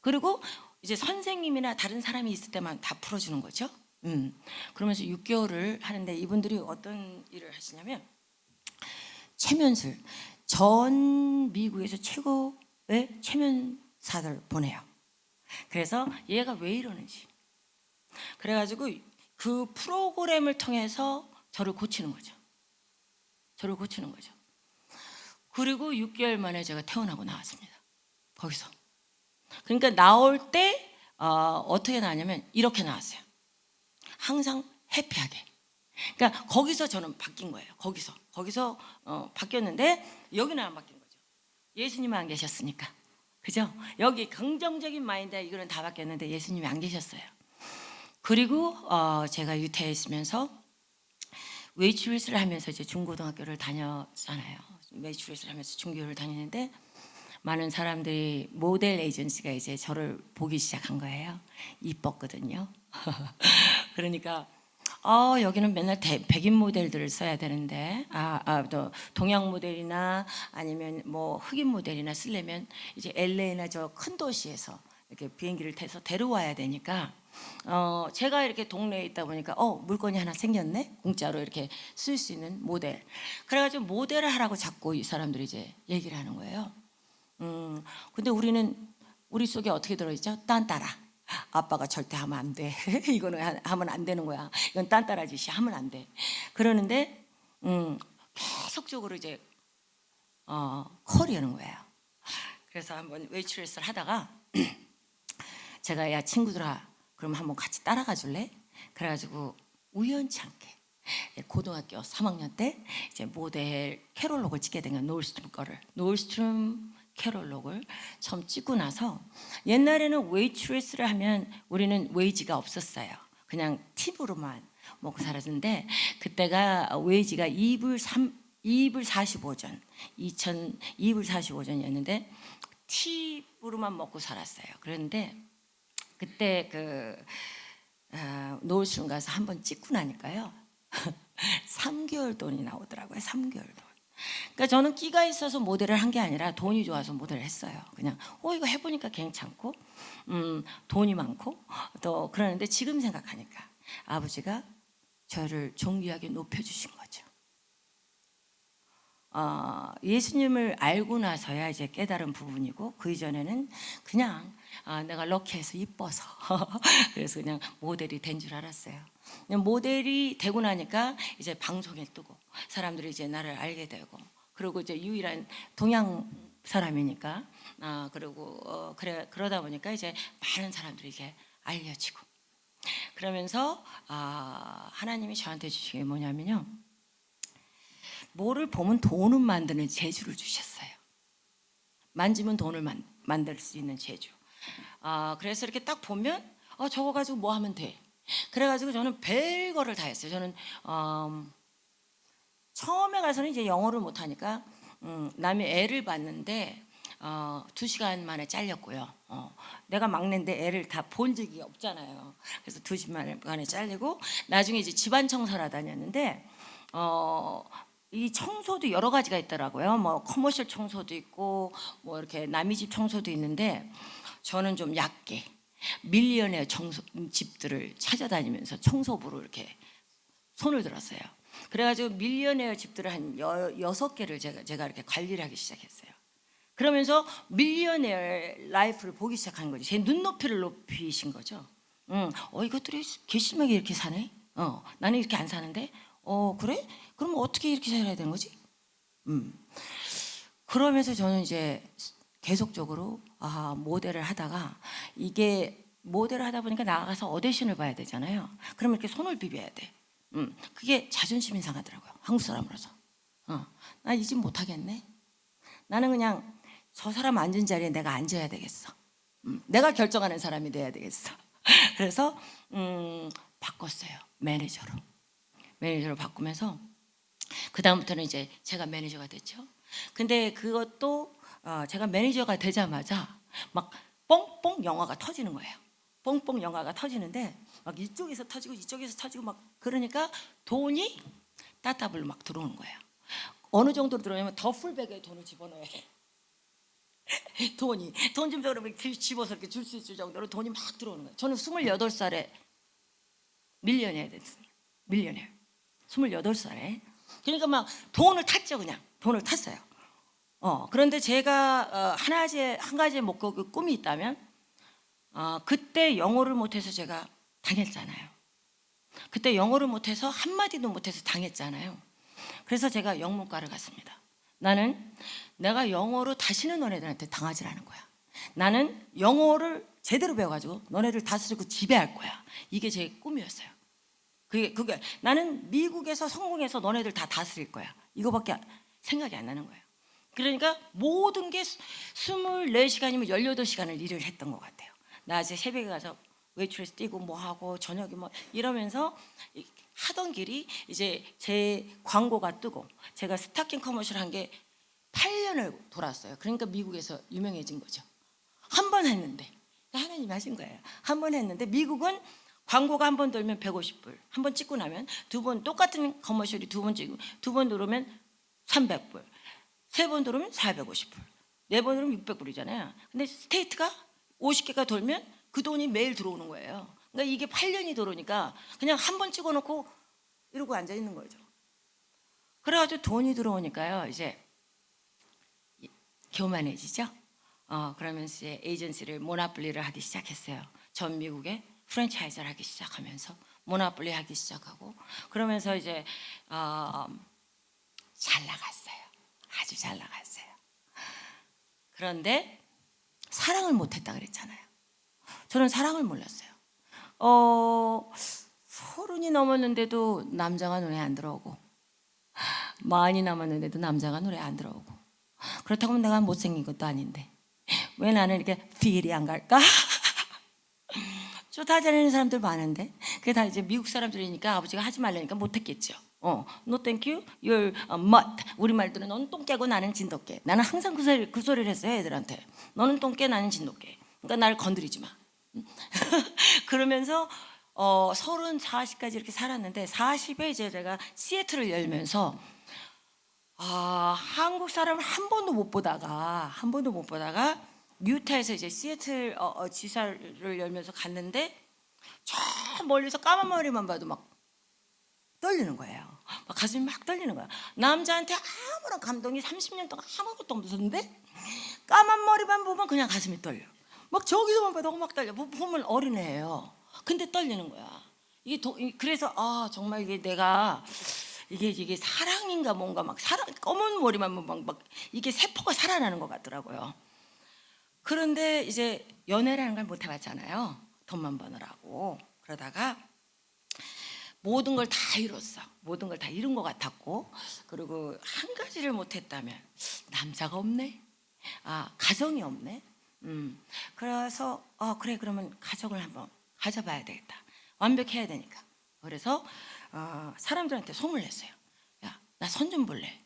그리고 이제 선생님이나 다른 사람이 있을 때만 다 풀어주는 거죠. 음. 그러면서 6개월을 하는데 이분들이 어떤 일을 하시냐면 최면술 전 미국에서 최고의 최면사들 보내요. 그래서 얘가 왜 이러는지 그래가지고 그 프로그램을 통해서 저를 고치는 거죠. 저를 고치는 거죠. 그리고 6개월 만에 제가 퇴원하고 나왔습니다. 거기서. 그러니까 나올 때 어, 어떻게 나왔냐면 이렇게 나왔어요. 항상 해피하게. 그러니까 거기서 저는 바뀐 거예요. 거기서 거기서 어, 바뀌었는데 여기는 안 바뀐 거죠. 예수님은 안 계셨으니까, 그죠? 여기 긍정적인 마인드 이거는 다 바뀌었는데 예수님이 안 계셨어요. 그리고 어, 제가 유타에 있으면서 웨이트리스를 하면서 이제 중고등학교를 다녔잖아요. 웨이트리스를 하면서 중교를 다니는데 많은 사람들이 모델 에이전시가 이제 저를 보기 시작한 거예요. 이뻤거든요. 그러니까 어 여기는 맨날 대, 백인 모델들을 써야 되는데 아 아 또 동양 모델이나 아니면 뭐 흑인 모델이나 쓰려면 이제 LA나 저 큰 도시에서 이렇게 비행기를 타서 데려와야 되니까 어 제가 이렇게 동네에 있다 보니까 어 물건이 하나 생겼네 공짜로 이렇게 쓸 수 있는 모델 그래가지고 모델을 하라고 자꾸 이 사람들이 이제 얘기를 하는 거예요. 음 근데 우리는 우리 속에 어떻게 들어있죠? 딴따라. 아빠가 절대 하면 안 돼. 이거는 하- 하면 안 되는 거야. 이건 딴따라 짓이 하면 안 돼. 그러는데 음, 계속적으로 이제 어, call in 하는 거예요. 그래서 한번 웨이트레스를 하다가 제가 야 친구들아 그럼 한번 같이 따라가 줄래? 그래가지고 우연치 않게 고등학교 3학년 때 이제 모델 catalog를 찍게 된 거예요. Nordstrom 거를 Nordstrom catalog를 처음 찍고 나서 옛날에는 웨이트레스를 하면 우리는 웨이지가 없었어요. 그냥 팁으로만 먹고 살았는데 그때가 웨이지가 2불 3 2불 45전 2000 2불 45전이었는데 팁으로만 먹고 살았어요. 그런데 그때 그 어, 노을순 가서 한번 찍고 나니까요. 3개월 돈이 나오더라고요. 3개월 돈. 그러니까 저는 끼가 있어서 모델을 한 게 아니라 돈이 좋아서 모델을 했어요. 그냥 어 이거 해보니까 괜찮고 음, 돈이 많고 또 그러는데 지금 생각하니까 아버지가 저를 존귀하게 높여주신 거죠. 어, 예수님을 알고 나서야 이제 깨달은 부분이고 그 이전에는 그냥 아, 내가 럭키해서 이뻐서 그래서 그냥 모델이 된 줄 알았어요. 모델이 되고 나니까 이제 방송에 뜨고 사람들이 이제 나를 알게 되고 그리고 이제 유일한 동양 사람이니까 아 그리고 어, 그래 그러다 보니까 이제 많은 사람들이 이제 알려지고 그러면서 아 하나님이 저한테 주신 게 뭐냐면요. 뭐를 보면 돈은 만드는 재주를 주셨어요. 만지면 돈을 만, 만들 수 있는 재주. 아, 그래서 이렇게 딱 보면 어, 저거 가지고 뭐 하면 돼. 그래가지고 저는 별거를 다 했어요. 저는 음, 처음에 가서는 이제 영어를 못하니까 음, 남이 애를 봤는데 어, 두 시간 만에 잘렸고요. 어, 내가 막내인데 애를 다 본 적이 없잖아요. 그래서 두 시간 만에 잘리고 나중에 이제 집안 청소를 다녔는데 어, 이 청소도 여러 가지가 있더라고요. 뭐 커머셜 청소도 있고 뭐 이렇게 남의 집 청소도 있는데 저는 좀 얕게 밀리언의 청소 집들을 찾아다니면서 청소부로 이렇게 손을 들었어요. 그래가지고 밀리언의 집들을 한 여, 여섯 개를 제가 제가 이렇게 관리를 하기 시작했어요. 그러면서 밀리언의 라이프를 보기 시작한 거지. 제 눈높이를 높이신 거죠. 응. 어 이것들이 괘씸하게 이렇게 사네. 어 나는 이렇게 안 사는데. 어 그래? 그럼 어떻게 이렇게 살아야 되는 거지? 음. 그러면서 저는 이제 계속적으로 아 모델을 하다가 이게 모델을 하다 보니까 나가서 오디션을 봐야 되잖아요. 그러면 이렇게 손을 비벼야 돼. 음, 그게 자존심이 상하더라고요. 한국 사람으로서. 어, 나 이 job 못하겠네. 나는 그냥 저 사람 앉은 자리에 내가 앉아야 되겠어. 음, 내가 결정하는 사람이 돼야 되겠어. 그래서 음, 바꿨어요. 매니저로. 매니저로 바꾸면서 그 다음부터는 이제 제가 매니저가 됐죠. 근데 그것도 어, 제가 매니저가 되자마자 막 뻥뻥 영화가 터지는 거예요. 뻥뻥 영화가 터지는데 막 이쪽에서 터지고 이쪽에서 터지고 막 그러니까 돈이 따따블로 막 들어오는 거예요. 어느 정도로 들어오냐면 더 풀백에 돈을 집어넣어야 돼. 돈이 돈좀줘 그러면 집어서 이렇게 줄 수 있을 정도로 돈이 막 들어오는 거예요. 저는 28살에 밀리언이어야 됐습니다. 밀리언이에요. 28살에. 그러니까 막 돈을 탔죠, 그냥. 돈을 탔어요. 어, 그런데 제가 어, 하나의 한 가지의 목적이 꿈이 있다면 어, 그때 영어를 못해서 제가 당했잖아요. 그때 영어를 못해서 한마디도 못해서 당했잖아요. 그래서 제가 영문과를 갔습니다. 나는 내가 영어로 다시는 너네들한테 당하지 않은 거야. 나는 영어를 제대로 배워가지고 너네들 다스리고 지배할 거야. 이게 제 꿈이었어요. 그게 그게 나는 미국에서 성공해서 너네들 다 다스릴 거야. 이거밖에 생각이 안 나는 거예요. 그러니까 모든 게 24시간이면 18시간을 일을 했던 것 같아요. 낮에 새벽에 가서 웨이트레스 뛰고 뭐 하고 저녁에 뭐 이러면서 이- 하던 길이 이제 제 광고가 뜨고 제가 스타킹 commercial 한 게 8년을 돌았어요. 그러니까 미국에서 유명해진 거죠. 한 번 했는데 하나님이 하신 거예요. 한 번 했는데 미국은 광고가 한 번 돌면 150불, 한 번 찍고 나면 두 번 똑같은 commercial이 두 번 찍고 두번 들어오면 300불, 세번 들어오면 450불, 네번 들어오면 600불이잖아요. 근데 state가 50개가 돌면 그 돈이 매일 들어오는 거예요. 그러니까 이게 8년이 들어오니까 그냥 한 번 찍어놓고 이러고 앉아 있는 거죠. 그래가지고 돈이 들어오니까요, 이제 교만해지죠. 어, 그러면서 이제 에이전시를 monopoly를 하기 시작했어요. 전 미국에 프랜차이즈를 하기 시작하면서 monopoly 하기 시작하고 그러면서 이제 어, 잘 나갔어요. 아주 잘 나갔어요. 그런데 사랑을 못했다 그랬잖아요. 저는 사랑을 몰랐어요. 어, 서른이 넘었는데도 남자가 눈에 안 들어오고 많이 남았는데도 남자가 노래 안 들어오고 그렇다고 내가 못생긴 것도 아닌데 왜 나는 이렇게 필이 안 갈까? 쫓아다니는 사람들 많은데 그게 다 이제 미국 사람들이니까 아버지가 하지 말라니까 못했겠죠. 어, no thank you, you're a mutt. 우리 말들은 너는 똥개고 나는 진돗개. 나는 항상 그 소리, 그 소리를 했어요 애들한테. 너는 똥개, 나는 진돗개. 그러니까 나를 건드리지 마. 그러면서 어, 30, 40까지 이렇게 살았는데 40에 이제 제가 시애틀을 열면서 아, 한국 사람을 한 번도 못 보다가 한 번도 못 보다가 유타에서 이제 시애틀 어, 어, 지사를 열면서 갔는데 저 멀리서 까만 머리만 봐도 막 떨리는 거예요. 막 가슴이 막 떨리는 거야. 남자한테 아무런 감동이 30년 동안 아무것도 없었는데 까만 머리만 보면 그냥 가슴이 떨려. 막 저기서만 봐도 막 떨려. 보- 보면 어린애예요. 근데 떨리는 거야. 이게 도- 이- 그래서 아 정말 이게 내가 이게 이게 사랑인가 뭔가 막 사랑 검은 머리만 보면 막, 막 이게 세포가 살아나는 것 같더라고요. 그런데 이제 연애라는 걸 못 해봤잖아요. 돈만 버느라고 그러다가 모든 걸다 이뤘어. 모든 걸다 이룬 것 같았고 그리고 한 가지를 못했다면 남자가 없네. 아 가정이 없네. 음 그래서 어 그래 그러면 가정을 한번 가져봐야 되겠다. 완벽해야 되니까. 그래서 어, 사람들한테 소문을 냈어요. 야 나 선 좀 볼래.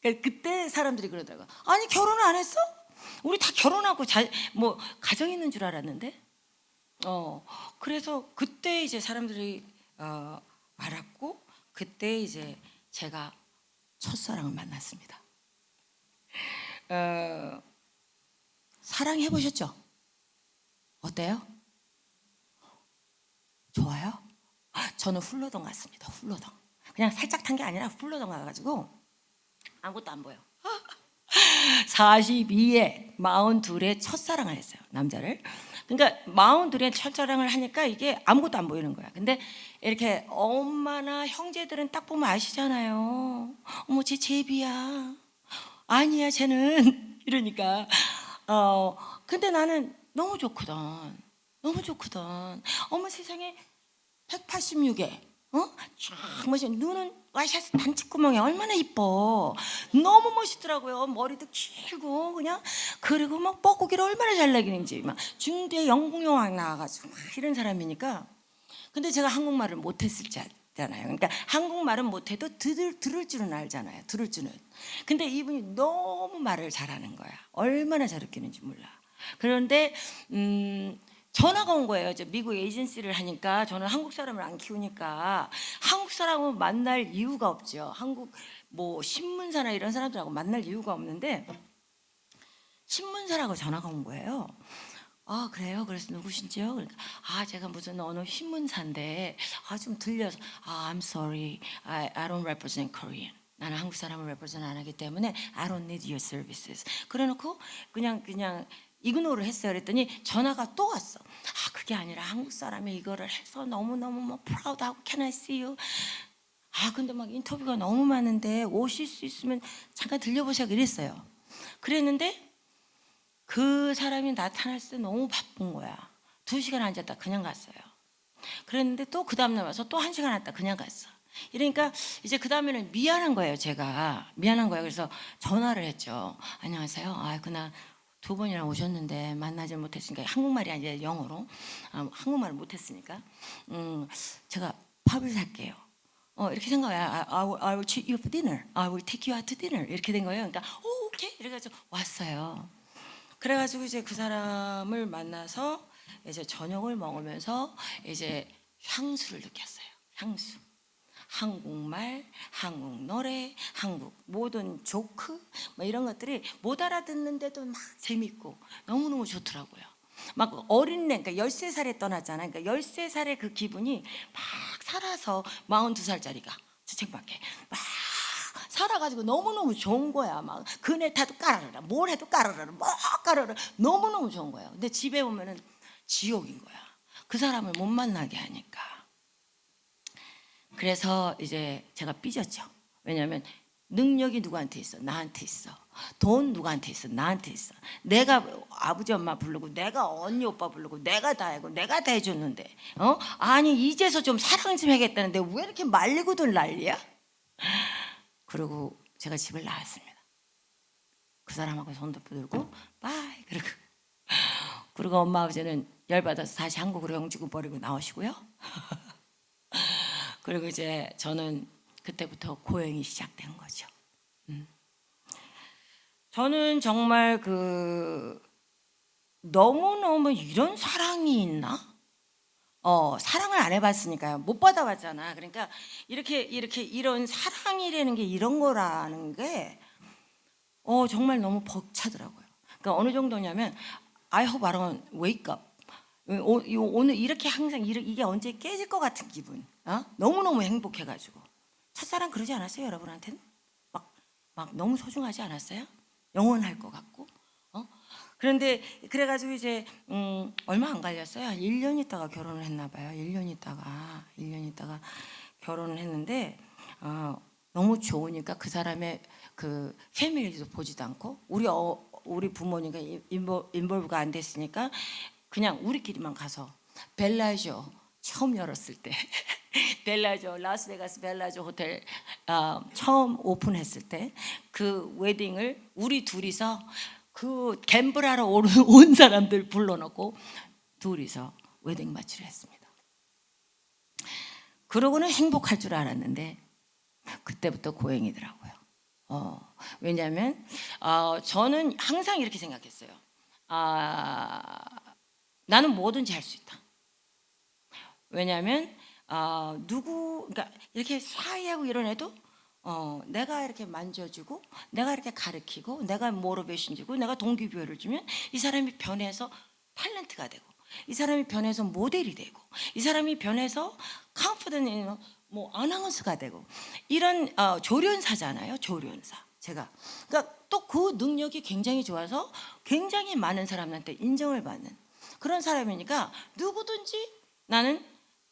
그러니까 그때 사람들이 그러더라고. 아니 결혼 안 했어? 우리 다 결혼하고 자, 뭐 가정 있는 줄 알았는데. 어 그래서 그때 이제 사람들이 어, 알았고 그때 이제 제가 첫사랑을 만났습니다. 어, 사랑해 보셨죠? 어때요? 좋아요? 저는 훌러덩 갔습니다. 훌러덩. 그냥 살짝 탄 게 아니라 훌러덩 가가지고 아무것도 안 보여. 42에 42에 첫사랑을 했어요. 남자를. 그러니까 42에 첫사랑을 하니까 이게 아무것도 안 보이는 거야. 근데 이렇게 엄마나 형제들은 딱 보면 아시잖아요. 어머 쟤 제비야. 아니야 쟤는 이러니까 어 근데 나는 너무 좋거든. 너무 좋거든. 어머 세상에 186에 어? 쫙 멋있어. 눈은 와이셔츠 단치구멍에 얼마나 이뻐. 너무 멋있더라고요. 머리도 길고 그냥 그리고 막 뻐꾸기를 얼마나 잘 내기는지 막 중대 영국영화 나와가지고 막 이런 사람이니까. 근데 제가 한국말을 못했을 잖아요. 그러니까 한국말은 못해도 들을 들을 줄은 알잖아요. 들을 줄은. 근데 이분이 너무 말을 잘하는 거야. 얼마나 잘 웃기는지 몰라. 그런데 음. 전화가 온 거예요. 이제 미국 에이전시를 하니까 저는 한국 사람을 안 키우니까 한국 사람은 만날 이유가 없죠. 한국 뭐 신문사나 이런 사람들하고 만날 이유가 없는데 신문사라고 전화가 온 거예요. 아 그래요? 그래서 누구신지요? 그러니까 아 제가 무슨 어느 신문사인데 아 좀 들려서 아 I'm sorry I, I don't represent Korean 나는 한국 사람을 represent 안 하기 때문에 I don't need your services 그래놓고 그냥 그냥 이그노를 했어요 그랬더니 전화가 또 왔어 아 그게 아니라 한국 사람이 이거를 해서 너무너무 뭐 proud하고 can I see you 아 근데 막 인터뷰가 너무 많은데 오실 수 있으면 잠깐 들려보세요 그랬어요 그랬는데 그 사람이 나타났을 때 너무 바쁜 거야. 두 시간 앉았다 그냥 갔어요. 그랬는데 또 그 다음날 와서 또 한 시간 앉았다 그냥 갔어. 이러니까 이제 그 다음에는 미안한 거예요, 제가. 미안한 거예요. 그래서 전화를 했죠. 안녕하세요. 아, 그날 두 번이나 오셨는데 만나지 못했으니까 한국말이 아니라 영어로 아, 한국말을 못했으니까 음, 제가 밥을 살게요. 어, 이렇게 생각해요. I, I, will, I will treat you for dinner. I will take you out to dinner. 이렇게 된 거예요. 그러니까 오, 오케이. 이래가지고 왔어요. 그래가지고 이제 그 사람을 만나서 이제 저녁을 먹으면서 이제 향수를 느꼈어요. 향수. 한국말, 한국 노래, 한국 모든 조크 뭐 이런 것들이 못 알아듣는데도 막 재밌고 너무너무 좋더라고요. 막 어린 애, 그러니까 13살에 떠났잖아요. 그러니까 13살의 그 기분이 막 살아서 42살짜리가 저 책밖에 막 살아가지고 너무너무 좋은 거야. 막 그네 타도 깔아라. 뭘 해도 깔아라. 뭐 깔아라. 너무너무 좋은 거야. 근데 집에 오면은 지옥인 거야. 그 사람을 못 만나게 하니까. 그래서 이제 제가 삐졌죠. 왜냐하면 능력이 누구한테 있어? 나한테 있어. 돈 누구한테 있어? 나한테 있어. 내가 아버지 엄마 부르고 내가 언니 오빠 부르고 내가 다 하고 내가 다 해줬는데 어? 아니 이제서 좀 사랑 좀 해야겠다는데 왜 이렇게 말리고들 난리야? 그리고 제가 집을 나왔습니다. 그 사람하고 손도 붙들고 빠이 그러고 그리고 엄마 아버지는 열받아서 다시 한국으로 영주고 버리고 나오시고요. 그리고 이제 저는 그때부터 고행이 시작된 거죠. 음. 저는 정말 그 너무너무 이런 사랑이 있나? 어, 사랑을 안 해봤으니까요. 못 받아봤잖아. 그러니까 이렇게 이렇게 이런 사랑이라는 게 이런 거라는 게 어, 정말 너무 벅차더라고요. 그러니까 어느 정도냐면 I hope I don't wake up. 오, 이- 오늘 이렇게 항상 이게 언제 깨질 것 같은 기분. 어? 너무너무 행복해가지고. 첫사랑 그러지 않았어요, 여러분한테는? 막, 막 너무 소중하지 않았어요? 영원할 것 같고. 어? 그런데 그래가지고 이제 음, 얼마 안 갈렸어요. 한 1년 있다가 결혼을 했나 봐요. 1년 있다가 1년 있다가 결혼을 했는데 어, 너무 좋으니까 그 사람의 그 family도 보지도 않고 우리 어, 우리 부모님과 invol, involve가 안 됐으니까 그냥 우리끼리만 가서 Bellagio 처음 열었을 때 Bellagio 라스베가스 Bellagio 호텔 어, 처음 오픈했을 때 그 웨딩을 우리 둘이서 그 gamble하러 온, 온 사람들 불러놓고 둘이서 웨딩 마치를 했습니다. 그러고는 행복할 줄 알았는데 그때부터 고행이더라고요. 어, 왜냐하면 어, 저는 항상 이렇게 생각했어요. 아, 나는 뭐든지 할 수 있다. 왜냐하면 어, 누구 그러니까 이렇게 사이하고 이런 애도 어, 내가 이렇게 만져주고 내가 이렇게 가르치고 내가 모티베이션 주고 내가 동기부여를 주면 이 사람이 변해서 탤런트가 되고 이 사람이 변해서 모델이 되고 이 사람이 변해서 confident 뭐 아나운서가 되고 이런 어, 조련사잖아요 조련사. 제가. 그러니까 또 그 능력이 굉장히 좋아서 굉장히 많은 사람한테 인정을 받는 그런 사람이니까 누구든지 나는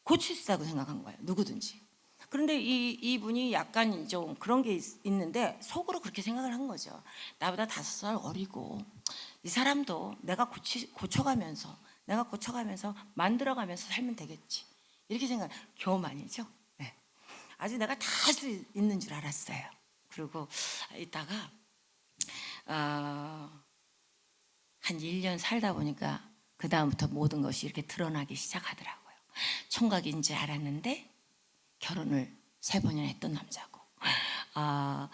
고칠 수 있다고 생각한 거예요 누구든지. 그런데 이, 이분이 약간 좀 그런 게 있, 있는데 속으로 그렇게 생각을 한 거죠. 나보다 다섯 살 어리고 이 사람도 내가 고치, 고쳐가면서 내가 고쳐가면서 만들어가면서 살면 되겠지. 이렇게 생각 교만이죠. 네. 아직 내가 다 할 수 있는 줄 알았어요. 그리고 이따가 어, 한 1년 살다 보니까 그 다음부터 모든 것이 이렇게 드러나기 시작하더라고요 총각인 줄 알았는데 결혼을 세 번이나 했던 남자고. 아,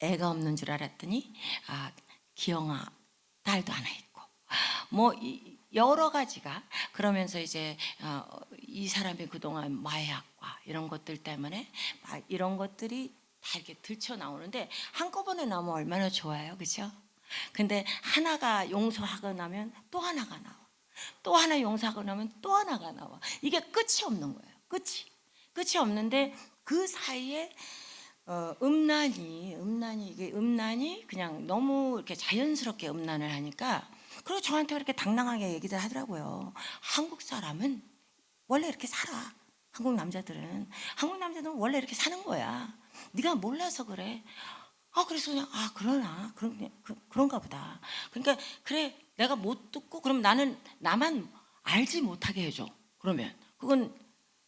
애가 없는 줄 알았더니 아, 기영아 딸도 하나 있고. 뭐 이- 여러 가지가 그러면서 이제 어, 이 사람이 그동안 마약과 이런 것들 때문에 막 이런 것들이 다 이렇게 들쳐 나오는데 한꺼번에 나오면 얼마나 좋아요. 그죠? 근데 하나가 용서하고 나면 또 하나가 나와 또 하나 용서하고 나면 또 하나가 나와 이게 끝이 없는 거예요 끝이 끝이 없는데 그 사이에 어, 음란이 음란이 이게 음란이 그냥 너무 이렇게 자연스럽게 음란을 하니까 그리고 저한테 그렇게 당당하게 얘기들 하더라고요. 한국 사람은 원래 이렇게 살아. 한국 남자들은 한국 남자들은 원래 이렇게 사는 거야. 네가 몰라서 그래. 아 그래서 그냥 아 그러나 그런 그, 그런가 보다. 그러니까 그래 내가 못 듣고 그럼 나는 나만 알지 못하게 해줘. 그러면 그건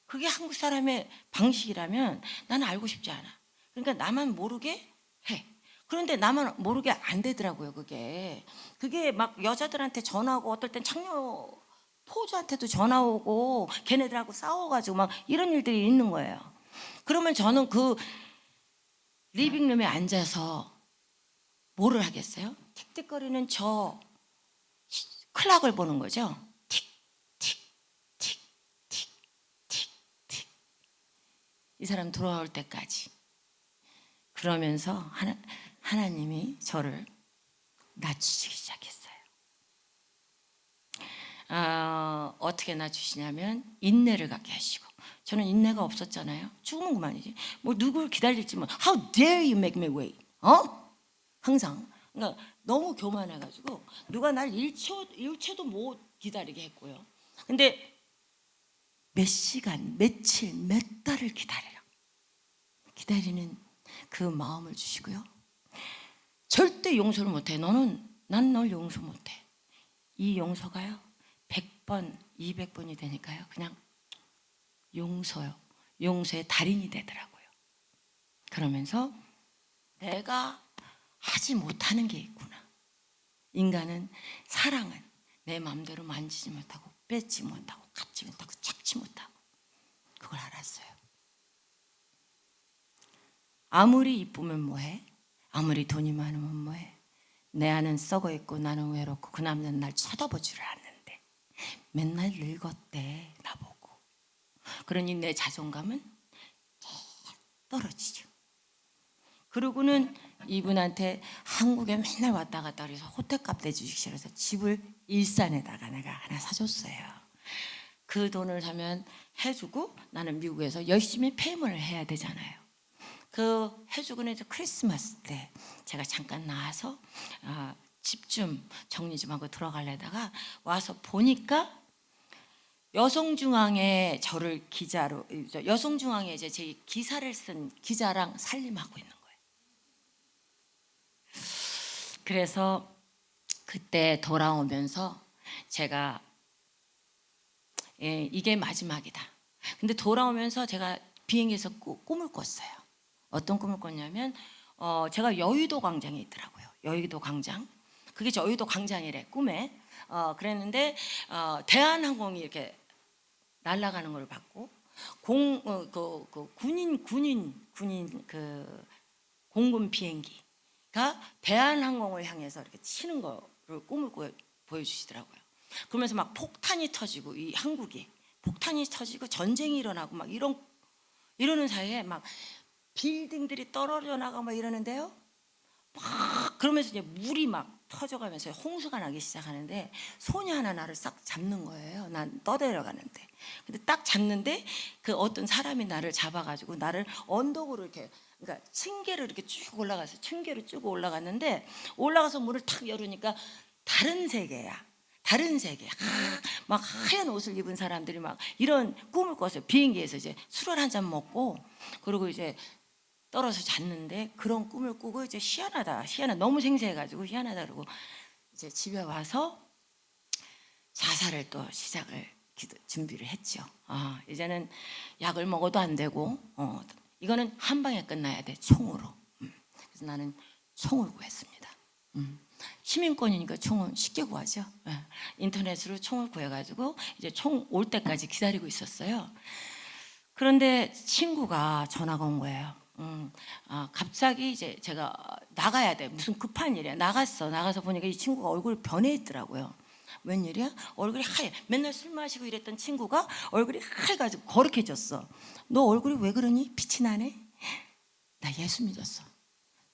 그게 한국 사람의 방식이라면 나는 알고 싶지 않아. 그러니까 나만 모르게 해. 그런데 나만 모르게 안 되더라고요, 그게. 그게 막 여자들한테 전화하고 어떨 땐 창녀 포주한테도 전화 오고 걔네들하고 싸워가지고 막 이런 일들이 있는 거예요. 그러면 저는 그 리빙룸에 앉아서 뭐를 하겠어요? 틱틱거리는 저 시- 클락을 보는 거죠. 틱, 틱, 틱, 틱, 틱, 틱. 이 사람 돌아올 때까지. 그러면서 하나, 하나님이 저를 낮추시기 시작했어요. 아, 어떻게 낮추시냐면 인내를 갖게 하시고 저는 인내가 없었잖아요. 죽으면 그만이지. 뭐 누굴 기다릴지 뭐 How dare you make me wait? 어? 항상 그러니까 너무 교만해가지고 누가 날 1초 1초도 못 기다리게 했고요. 근데 몇 시간, 며칠, 몇 달을 기다려요. 기다리는 그 마음을 주시고요. 절대 용서를 못해. 너는 난 널 용서 못해. 이 용서가요. 100번, 200번이 되니까요. 그냥 용서요. 용서의 달인이 되더라고요. 그러면서 내가 하지 못하는 게 있구나. 인간은 사랑은 내 마음대로 만지지 못하고 뺏지 못하고 갖지 못하고 찾지 못하고 그걸 알았어요. 아무리 이쁘면 뭐해? 아무리 돈이 많으면 뭐해? 내 안은 썩어 있고 나는 외롭고 그 남자는 날 쳐다보지를 않는데 맨날 늙었대 나보고 그러니 내 자존감은 떨어지죠. 그러고는 이분한테 한국에 맨날 왔다 갔다 그래서 호텔값 싫어서 집을 일산에다가 내가 하나 사줬어요. 그 돈을 사면 해주고 나는 미국에서 열심히 페임을 해야 되잖아요. 그 해주고는 이제 크리스마스 때 제가 잠깐 나와서 아, 집좀 정리 좀 하고 들어가려다가 와서 보니까 여성중앙에 저를 기자로 저 여성중앙에 이제 제 기사를 쓴 기자랑 살림하고 있는 거예요. 그래서 그때 돌아오면서 제가 예, 이게 마지막이다. 근데 돌아오면서 제가 비행기에서 꾸- 꿈을 꿨어요. 어떤 꿈을 꿨냐면 어, 제가 여의도 광장에 있더라고요. 여의도 광장. 그게 저 여의도 광장이래 꿈에. 어, 그랬는데 어, 대한항공이 이렇게 날아가는 걸 봤고 공, 어, 그, 그 군인 군인 군인 그 공군 비행기 가 대한항공을 향해서 이렇게 치는 거를 꿈을 꿔, 보여주시더라고요. 그러면서 막 폭탄이 터지고 이 한국이 폭탄이 터지고 전쟁이 일어나고 막 이런 이러는 사이에 막 빌딩들이 떨어져 나가 막 이러는데요. 막 그러면서 이제 물이 막 터져가면서 홍수가 나기 시작하는데 소녀 하나 나를 싹 잡는 거예요. 난 떠내려가는데. 근데 딱 잡는데 그 어떤 사람이 나를 잡아가지고 나를 언덕으로 이렇게 그러니까 층계를 이렇게 쭉 올라가서 층계를 쭉 올라갔는데 올라가서 문을 탁 열으니까 다른 세계야. 다른 세계. 하, 막 하얀 옷을 입은 사람들이 막 이런 꿈을 꿨어요. 비행기에서 이제 술을 한 잔 먹고 그리고 이제 떨어서 잤는데 그런 꿈을 꾸고 이제 희한하다. 희한하 너무 생생해가지고 희한하다 그러고 이제 집에 와서 자살을 또 시작을 기도, 준비를 했죠. 아, 이제는 약을 먹어도 안 되고 어, 이거는 한 방에 끝나야 돼 총으로. 음, 그래서 나는 총을 구했습니다. 음, 시민권이니까 총은 쉽게 구하죠. 예, 인터넷으로 총을 구해가지고 이제 총 올 때까지 기다리고 있었어요. 그런데 친구가 전화가 온 거예요. 음, 아, 갑자기 이제 제가 나가야 돼. 무슨 급한 일이야. 나갔어. 나가서 보니까 이 친구가 얼굴이 변해 있더라고요. 웬일이야? 얼굴이 하얘. 맨날 술 마시고 이랬던 친구가 얼굴이 하얘가지고 거룩해졌어. 너 얼굴이 왜 그러니? 빛이 나네? 나 예수 믿었어.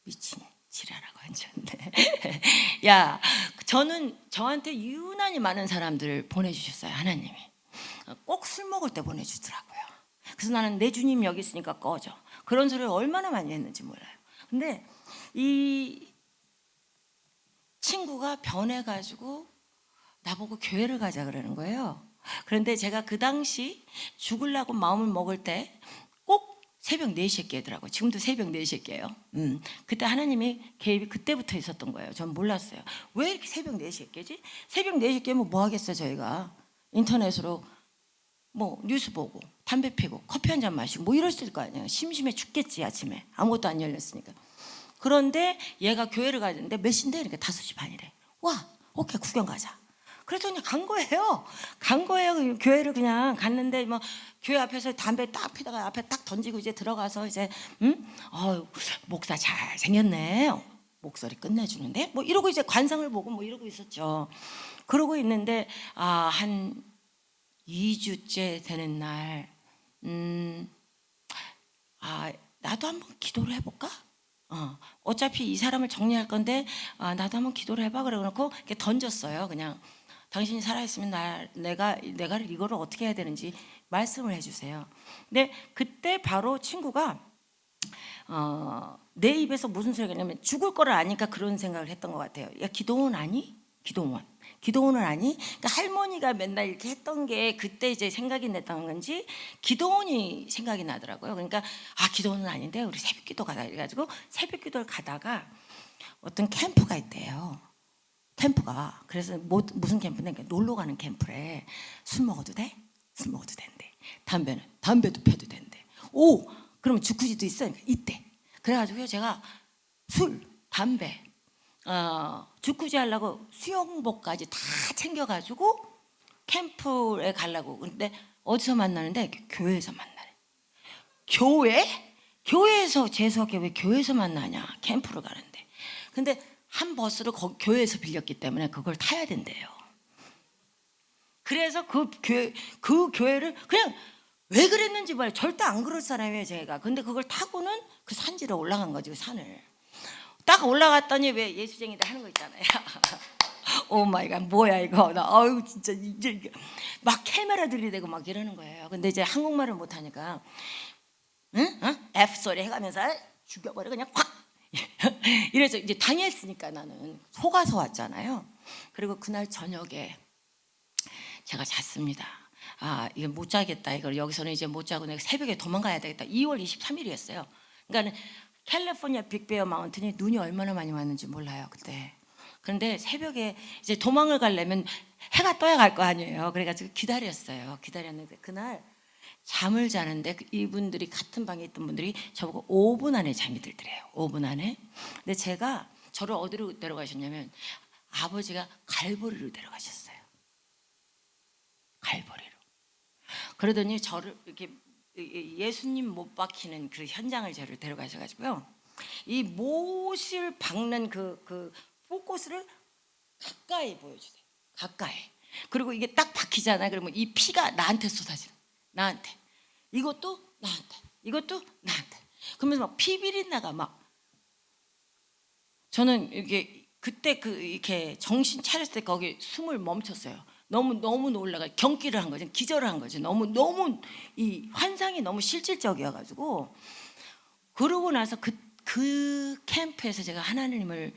미친 지랄하고 앉았네. 야, 저는 저한테 유난히 많은 사람들을 보내주셨어요. 하나님이. 꼭 술 먹을 때 보내주더라고요. 그래서 나는 내 주님 여기 있으니까 꺼져. 그런 소리를 얼마나 많이 했는지 몰라요. 근데 이 친구가 변해가지고 나보고 교회를 가자 그러는 거예요. 그런데 제가 그 당시 죽으려고 마음을 먹을 때 꼭 새벽 4시에 깨더라고요. 지금도 새벽 4시에 깨요. 음, 그때 하나님이 개입이 그때부터 있었던 거예요. 전 몰랐어요. 왜 이렇게 새벽 4시에 깨지? 새벽 4시에 깨면 뭐 하겠어요, 저희가. 인터넷으로 뭐 뉴스 보고 담배 피고 커피 한 잔 마시고 뭐 이럴 거 아니에요. 심심해 죽겠지 아침에 아무것도 안 열렸으니까. 그런데 얘가 교회를 가는데 몇 시인데? 그러니까 5시 반이래. 와, 오케이, 구경 가자. 그래서 그냥 간 거예요. 간 거예요. 그 교회를 그냥 갔는데 뭐 교회 앞에서 담배 딱 피다가 앞에 딱 던지고 이제 들어가서 이제 음? 어, 목사 잘 생겼네. 목소리 끝내주는데 뭐 이러고 이제 관상을 보고 뭐 이러고 있었죠. 그러고 있는데 아, 한 2주째 되는 날 음, 아, 나도 한번 기도를 해볼까? 어, 어차피 이 사람을 정리할 건데 아, 나도 한번 기도를 해봐 그래 놓고 던졌어요. 그냥 당신이 살아있으면 나, 내가 내가 이거를 어떻게 해야 되는지 말씀을 해주세요. 근데 그때 바로 친구가 어, 내 입에서 무슨 소리가 나면 죽을 거를 아니까 그런 생각을 했던 것 같아요. 야 기도원 아니? 기도원. 기도원을 아니? 그러니까 할머니가 맨날 이렇게 했던 게 그때 이제 생각이 났던 건지 기도원이 생각이 나더라고요. 그러니까 아 기도원은 아닌데 우리 새벽 기도 가다 이래가지고 새벽 기도를 가다가 어떤 캠프가 있대요. 캠프가 그래서 뭐, 무슨 캠프냐 그러니까 놀러 가는 캠프래. 술 먹어도 돼? 술 먹어도 된대. 담배는 담배도 펴도 된대. 오 그러면 주쿠지도 있어? 그러니까 있대. 그래가지고요 제가 술, 담배, 어, 주쿠지 하려고 수영복까지 다 챙겨가지고 캠프에 가려고. 근데 어디서 만나는데 교회에서 만나래. 교회? 교회에서 재수학교 왜 교회에서 만나냐? 캠프를 가는데. 근데 한 버스를 거, 교회에서 빌렸기 때문에 그걸 타야 된대요. 그래서 그 교회 그 교회를 그냥 왜 그랬는지 몰라요. 절대 안 그럴 사람이에요, 제가. 근데 그걸 타고는 그 산지로 올라간 거지, 그 산을. 딱 올라갔더니 왜 예수쟁이들 하는 거 있잖아요. oh my god 뭐야 이거 나 아유 진짜 이제 막 카메라 들이대고 막 이러는 거예요. 근데 이제 한국말을 못 하니까 응? 어? F 소리 해가면서 죽여버려 그냥 확 이래서 이제 당했으니까 나는 속아서 왔잖아요. 그리고 그날 저녁에 제가 잤습니다. 아, 이게 못 자겠다. 이걸 여기서는 이제 못 자고 내가 새벽에 도망가야 되겠다. 2월 23일이었어요. 그러니까 캘리포니아 빅베어 마운틴이 눈이 얼마나 많이 왔는지 몰라요, 그때. 그런데 새벽에 이제 도망을 가려면 해가 떠야 갈 거 아니에요. 그래가지고 기다렸어요. 기다렸는데 그날 잠을 자는데 그 이분들이 같은 방에 있던 분들이 저보고 5분 안에 잠이 들더래요. 5분 안에. 근데 제가 저를 어디로 데려가셨냐면 아버지가 갈보리로 데려가셨어요. 갈보리로. 그러더니 저를 이렇게 예수님 못 박히는 그 현장을 저를 데려가셔가지고요. 이 못을 박는 그, 그 포커스를 가까이 보여주세요. 가까이. 그리고 이게 딱 박히잖아요. 그러면 이 피가 나한테 쏟아지는 나한테. 이것도 나한테. 이것도 나한테. 그러면서 막 피비린내가 막. 저는 이게 그때 그 이렇게 정신 차렸을 때 거기 숨을 멈췄어요. 너무 너무 놀라가 경기를 한 거죠. 기절을 한 거죠. 너무 너무 이 환상이 너무 실질적이어 가지고 그러고 나서 그, 그 캠프에서 제가 하나님을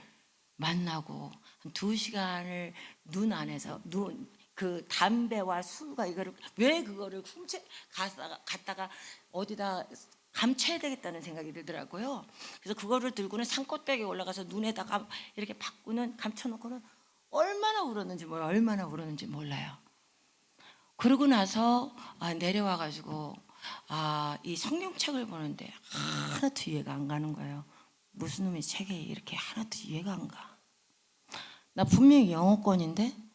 만나고 한 두 시간을 눈 안에서 눈 그 담배와 술과 이거를 왜 그거를 훔쳐 갔다가, 갔다가 어디다 감춰야 되겠다는 생각이 들더라고요. 그래서 그거를 들고는 산꼭대기에 올라가서 눈에다가 이렇게 바꾸는 감춰놓고는 얼마나 울었는지 몰라요. 얼마나 울었는지 몰라요. 그러고 나서 아, 내려와 가지고 아, 이 성경책을 보는데 하나도 이해가 안 가는 거예요. 무슨 놈의 책이 이렇게 하나도 이해가 안 가. 나 분명히 영어권인데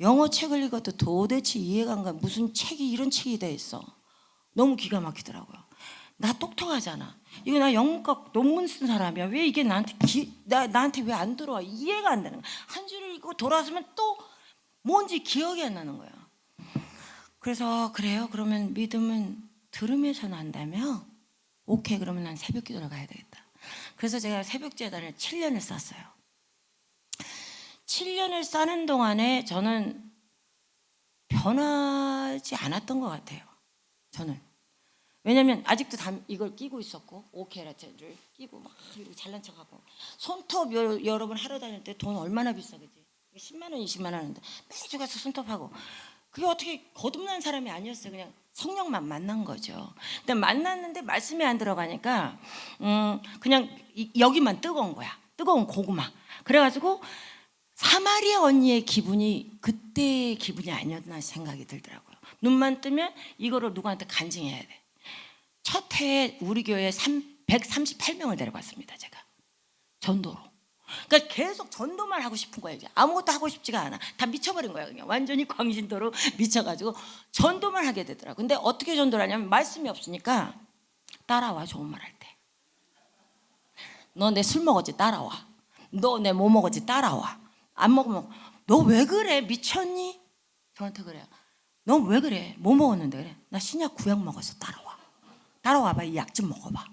영어 책을 읽어도 도대체 이해가 안 가. 무슨 책이 이런 책이 돼 있어. 너무 기가 막히더라고요. 나 똑똑하잖아. 이거 나 영문과 논문 쓴 사람이야. 왜 이게 나한테 기, 나, 나한테 왜 안 들어와? 이해가 안 되는 거야. 한 줄을 읽고 돌아서면 또 뭔지 기억이 안 나는 거야. 그래서 그래요. 그러면 믿음은 들으면서 난다며? 오케이. 그러면 난 새벽 기도를 가야 되겠다. 그래서 제가 새벽 재단을 7년을 썼어요. 7년을 싸는 동안에 저는 변하지 않았던 것 같아요. 저는. 왜냐면 아직도 담, 이걸 끼고 있었고 오케라테를 끼고 막 이렇게 잘난 척하고. 손톱 여, 여러분 하러 다닐 때 돈 얼마나 비싸 그지 10만 원 20만 원 하는데 매주 가서 손톱하고. 그게 어떻게 거듭난 사람이 아니었어요. 그냥 성령만 만난 거죠. 근데 만났는데 말씀이 안 들어가니까 음 그냥 이, 여기만 뜨거운 거야. 뜨거운 고구마. 그래가지고 사마리아 언니의 기분이 그때의 기분이 아니었나 생각이 들더라고요 눈만 뜨면 이거를 누구한테 간증해야 돼 첫 해에 우리 교회에 138명을 데려갔습니다. 제가 전도로. 그러니까 계속 전도만 하고 싶은 거예요. 이제. 아무것도 하고 싶지가 않아. 다 미쳐버린 거야. 그냥 완전히 광신도로 미쳐가지고 전도만 하게 되더라고. 근데 어떻게 전도를 하냐면 말씀이 없으니까 따라와 좋은 말 할 때. 너 내 술 먹었지 따라와. 너 내 뭐 먹었지 따라와. 안 먹으면 너 왜 그래 미쳤니? 저한테 그래요. 너 왜 그래? 뭐 먹었는데 그래? 나 신약 구약 먹었어 따라와. 따라와봐 이 약 좀 먹어봐.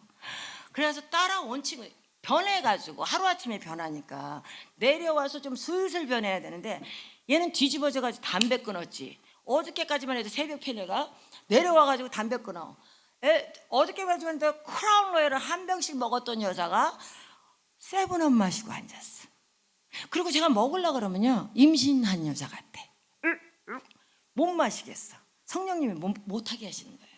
그래서 따라온 친구 변해가지고 하루아침에 변하니까 내려와서 좀 슬슬 변해야 되는데 얘는 뒤집어져가지고 담배 끊었지. 어저께까지만 해도 새벽 편애가 내려와가지고 담배 끊어. 에, 어저께까지만 해도 크라운 로얄을 한 병씩 먹었던 여자가 세븐업 마시고 앉았어. 그리고 제가 먹으려 그러면요 임신한 여자 같아. 못 마시겠어. 성령님이 못, 못하게 하시는 거예요.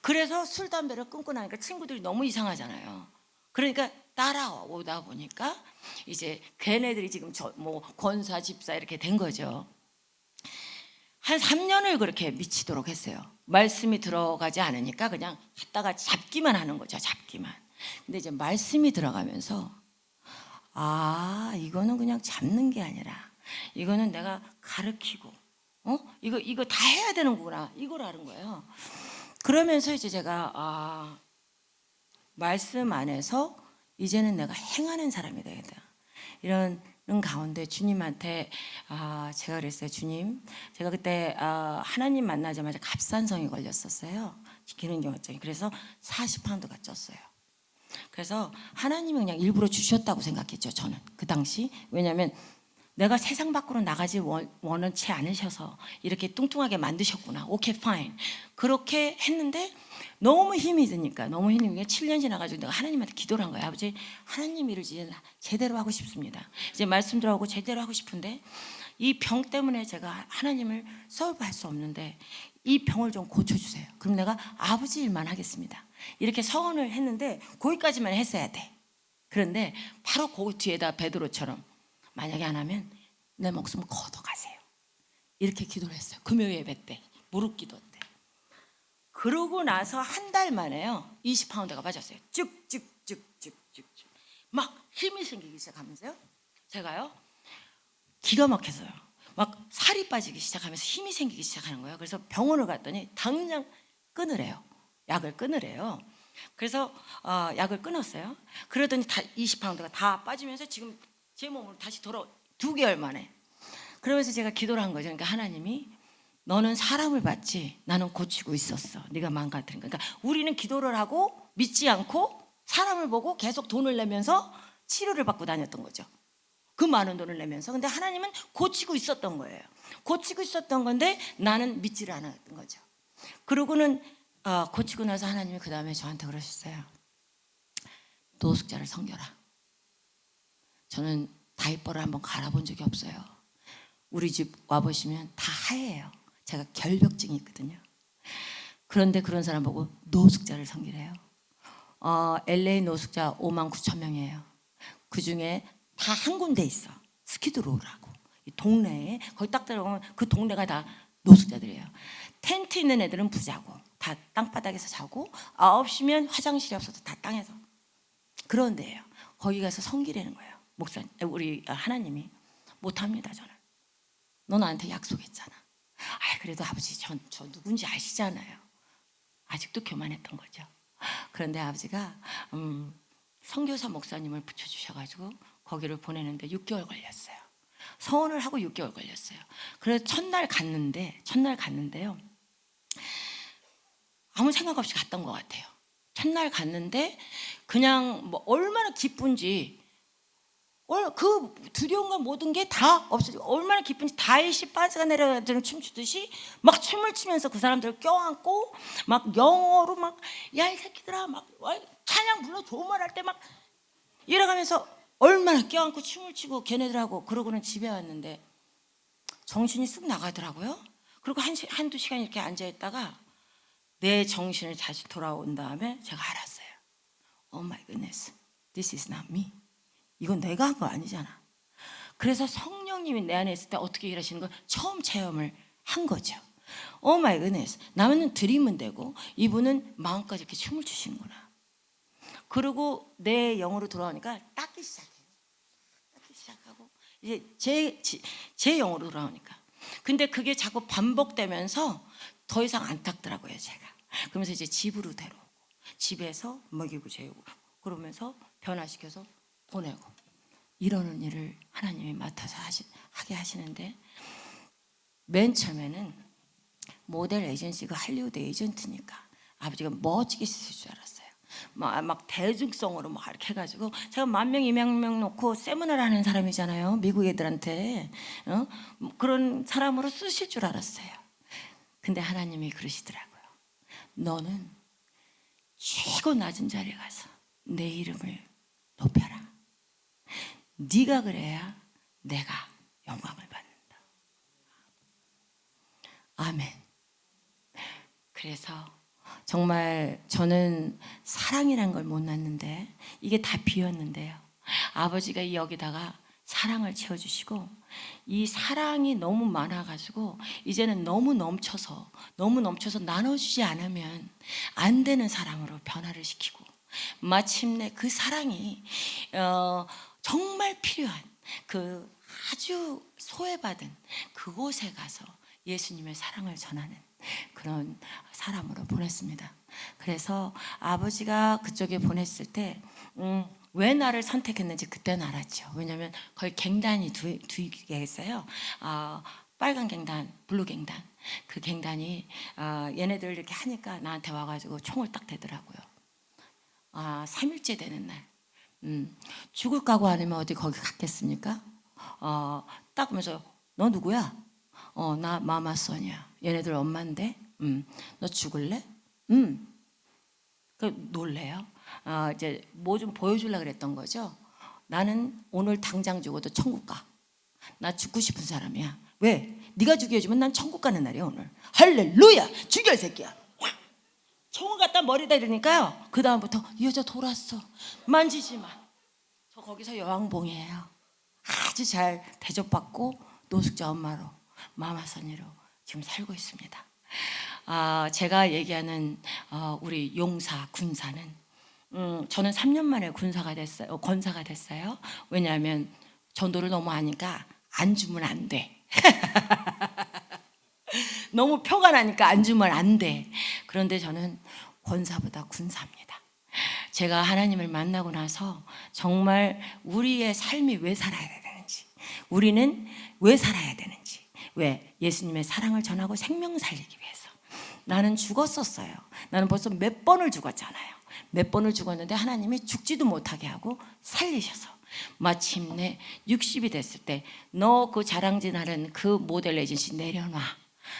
그래서 술 담배를 끊고 나니까 친구들이 너무 이상하잖아요. 그러니까 따라오다 보니까 이제 걔네들이 지금 저 뭐 권사 집사 이렇게 된 거죠. 한 3년을 그렇게 미치도록 했어요. 말씀이 들어가지 않으니까 그냥 갖다가 잡기만 하는 거죠. 잡기만. 근데 이제 말씀이 들어가면서 아, 이거는 그냥 잡는 게 아니라 이거는 내가 가르치고 어? 이거 이거 다 해야 되는구나. 이걸 아는 거예요. 그러면서 이제 제가 아 말씀 안에서 이제는 내가 행하는 사람이 되겠다. 이런 가운데 주님한테 아 제가 그랬어요. 주님, 제가 그때 아, 하나님 만나자마자 갑산성이 걸렸었어요. 기능경화증이. 그래서 40파운드가 쪘어요. 그래서 하나님이 그냥 일부러 주셨다고 생각했죠. 저는 그 당시 왜냐하면 내가 세상 밖으로 나가지 원- 원치 않으셔서 이렇게 뚱뚱하게 만드셨구나. 오케이, 파인. 그렇게 했는데 너무 힘이 드니까 너무 힘이 드니까 7년 지나가지고 내가 하나님한테 기도를 한 거야. 아버지, 하나님 일을 이제 제대로 하고 싶습니다. 이제 말씀 들어오고 제대로 하고 싶은데 이 병 때문에 제가 하나님을 설브할 수 없는데 이 병을 좀 고쳐주세요. 그럼 내가 아버지 일만 하겠습니다. 이렇게 서원을 했는데 거기까지만 했어야 돼. 그런데 바로 그 뒤에다 베드로처럼 만약에 안 하면 내 목숨 걷어가세요. 이렇게 기도를 했어요. 금요 예배 때, 무릎 기도 때. 그러고 나서 한 달 만에요. 20파운드가 빠졌어요. 쭉쭉쭉쭉쭉쭉. 막 힘이 생기기 시작하면서요. 제가요. 기가 막혀서요. 막 살이 빠지기 시작하면서 힘이 생기기 시작하는 거예요. 그래서 병원을 갔더니 당장 끊으래요. 약을 끊으래요. 그래서 어, 약을 끊었어요. 그러더니 다 20파운드가 다 빠지면서 지금 제 몸으로 다시 돌아 두 개월 만에. 그러면서 제가 기도를 한 거죠. 그러니까 하나님이 너는 사람을 봤지 나는 고치고 있었어. 네가 망가뜨린 거. 그러니까 우리는 기도를 하고 믿지 않고 사람을 보고 계속 돈을 내면서 치료를 받고 다녔던 거죠. 그 많은 돈을 내면서 근데 하나님은 고치고 있었던 거예요. 고치고 있었던 건데 나는 믿지를 않았던 거죠. 그러고는 어, 고치고 나서 하나님이 그 다음에 저한테 그러셨어요. 노숙자를 섬겨라. 저는 다이버를 한번 갈아본 적이 없어요. 우리 집 와보시면 다 하얘요. 제가 결벽증이 있거든요. 그런데 그런 사람 보고 노숙자를 섬기래요. 어, LA 노숙자 5만 9천 명이에요. 그 중에 다 한 군데 있어. Skid Row라고. 이 동네에 거기 딱 들어가면 그 동네가 다 노숙자들이에요. 텐트 있는 애들은 부자고 다 땅바닥에서 자고 9시면 화장실이 없어서 다 땅에서 그런 데예요. 거기 가서 섬기라는 거예요. 목사 우리 하나님이 못합니다 저는. 너 나한테 약속했잖아. 아 그래도 아버지 저, 저 누군지 아시잖아요. 아직도 교만했던 거죠. 그런데 아버지가 음, 선교사 목사님을 붙여주셔가지고 거기를 보내는데 6개월 걸렸어요. 서원을 하고 6개월 걸렸어요. 그래서 첫날 갔는데 첫날 갔는데요. 아무 생각 없이 갔던 것 같아요. 첫날 갔는데 그냥 뭐 얼마나 기쁜지 얼- 그 두려운 건 모든 게 다 없어지고 얼마나 기쁜지 다윗이 빠지가 내려가는 춤추듯이 막 춤을 추면서 그 사람들을 껴안고 막 영어로 막 야 이 새끼들아 막 와, 찬양 불러 좋은 말할 때 막 이래가면서 얼마나 껴안고 춤을 추고 걔네들하고 그러고는 집에 왔는데 정신이 쑥 나가더라고요. 그리고 한 시, 한두 시간 이렇게 앉아있다가 내 정신을 다시 돌아온 다음에 제가 알았어요. Oh my goodness, this is not me. 이건 내가 한 거 아니잖아. 그래서 성령님이 내 안에 있을 때 어떻게 일하시는 걸 처음 체험을 한 거죠. Oh my goodness, 나는 드리면 되고 이분은 마음까지 이렇게 춤을 추시는구나. 그리고 내 영으로 돌아오니까 닦기 시작해요. 닦기 시작하고 이제 제, 제, 제 영으로 돌아오니까. 근데 그게 자꾸 반복되면서 더 이상 안 닦더라고요, 제가. 그러면서 이제 집으로 데려오고 집에서 먹이고 재우고 그러면서 변화시켜서 보내고 이러는 일을 하나님이 맡아서 하시, 하게 하시는데 맨 처음에는 모델 에이전시가 할리우드 에이전트니까 아버지가 멋지게 쓰실 줄 알았어요. 막, 막 대중성으로 막 이렇게 해가지고 제가 만 명, 이만 명 놓고 세미나를 하는 사람이잖아요. 미국 애들한테 어? 뭐 그런 사람으로 쓰실 줄 알았어요. 근데 하나님이 그러시더라고요. 너는 최고 낮은 자리에 가서 내 이름을 높여라. 네가 그래야 내가 영광을 받는다. 아멘. 그래서 정말 저는 사랑이란 걸못 낳는데 이게 다 비었는데요. 아버지가 여기다가 사랑을 채워주시고 이 사랑이 너무 많아가지고 이제는 너무 넘쳐서 너무 넘쳐서 나눠주지 않으면 안 되는 사랑으로 변화를 시키고 마침내 그 사랑이 어, 정말 필요한 그 아주 소외받은 그곳에 가서 예수님의 사랑을 전하는 그런 사람으로 보냈습니다. 그래서 아버지가 그쪽에 보냈을 때, 음, 왜 나를 선택했는지 그때는 알았죠. 왜냐하면 거기 갱단이 두, 두 개가 있어요. 아, 빨간 갱단, blue 갱단. 그 갱단이 아, 얘네들 이렇게 하니까 나한테 와가지고 총을 딱 대더라고요. 아, 3일째 되는 날. 음, 죽을 각오 아니면 어디 거기 갔겠습니까? 어, 딱 보면서 너 누구야? 어, 나 마마선이야. 얘네들 엄마인데, 음, 너 죽을래? 음. 그 놀래요. 아, 이제 뭐 좀 보여주려 그랬던 거죠. 나는 오늘 당장 죽어도 천국 가. 나 죽고 싶은 사람이야. 왜? 네가 죽여주면 난 천국 가는 날이야 오늘. 할렐루야! 죽여 이 새끼야. 확! 총을 갖다 머리다 이러니까요. 그 다음부터 이 여자 돌았어. 만지지 마. 저 거기서 여왕봉이에요. 아주 잘 대접받고 노숙자 엄마로 마마선이로 지금 살고 있습니다. 아, 제가 얘기하는 어, 우리 용사 군사는 음, 저는 3년 만에 군사가 됐어요. 권사가 됐어요. 왜냐하면 전도를 너무 하니까 안 주면 안 돼. 너무 표가 나니까 안 주면 안 돼. 그런데 저는 권사보다 군사입니다. 제가 하나님을 만나고 나서 정말 우리의 삶이 왜 살아야 되는지, 우리는 왜 살아야 되는지, 왜 예수님의 사랑을 전하고 생명 살리기 위해서. 나는 죽었었어요. 나는 벌써 몇 번을 죽었잖아요. 몇 번을 죽었는데 하나님이 죽지도 못하게 하고 살리셔서 마침내 60이 됐을 때 너 그 자랑진 하는 그 모델 에이전시 내려놔.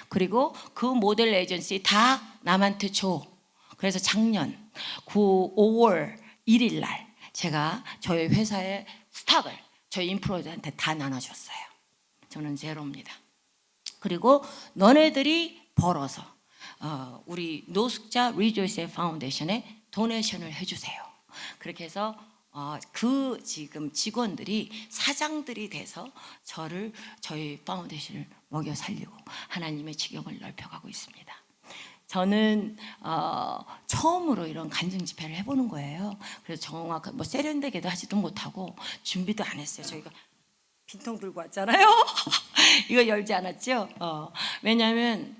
그리고 그 모델 에이전시 다 남한테 줘. 그래서 작년 9, 5월 1일 날 제가 저희 회사의 스탁을 저희 인프로들한테 다 나눠줬어요. 저는 제로입니다. 그리고 너네들이 벌어서 어, 우리 노숙자 Rejoice Foundation에 donation을 해주세요. 그렇게 해서 어, 그 지금 직원들이 사장들이 돼서 저를 저희 foundation을 먹여 살리고 하나님의 지경을 넓혀가고 있습니다. 저는 어, 처음으로 이런 간증 집회를 해보는 거예요. 그래서 정확한 뭐 세련되게도 하지도 못하고 준비도 안 했어요. 저희가 빈통 들고 왔잖아요. 이거 열지 않았죠. 어, 왜냐하면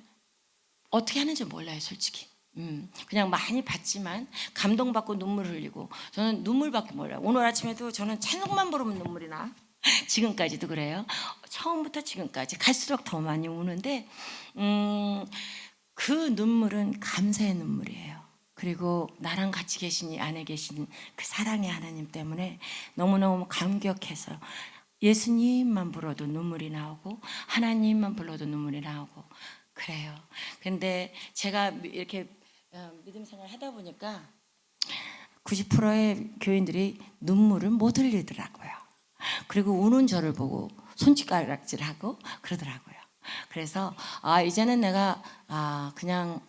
어떻게 하는지 몰라요, 솔직히. 음, 그냥 많이 봤지만 감동받고 눈물 흘리고 저는 눈물밖에 몰라요. 오늘 아침에도 저는 찬송만 부르면 눈물이 나. 지금까지도 그래요. 처음부터 지금까지 갈수록 더 많이 우는데 음, 그 눈물은 감사의 눈물이에요. 그리고 나랑 같이 계신 이 안에 계신 그 사랑의 하나님 때문에 너무너무 감격해서 예수님만 불러도 눈물이 나오고 하나님만 불러도 눈물이 나오고 그래요. 근데 제가 이렇게 어, 믿음 생활 하다 보니까 90%의 교인들이 눈물을 못 흘리더라고요. 그리고 우는 저를 보고 손짓가락질하고 그러더라고요. 그래서 아 이제는 내가 아 그냥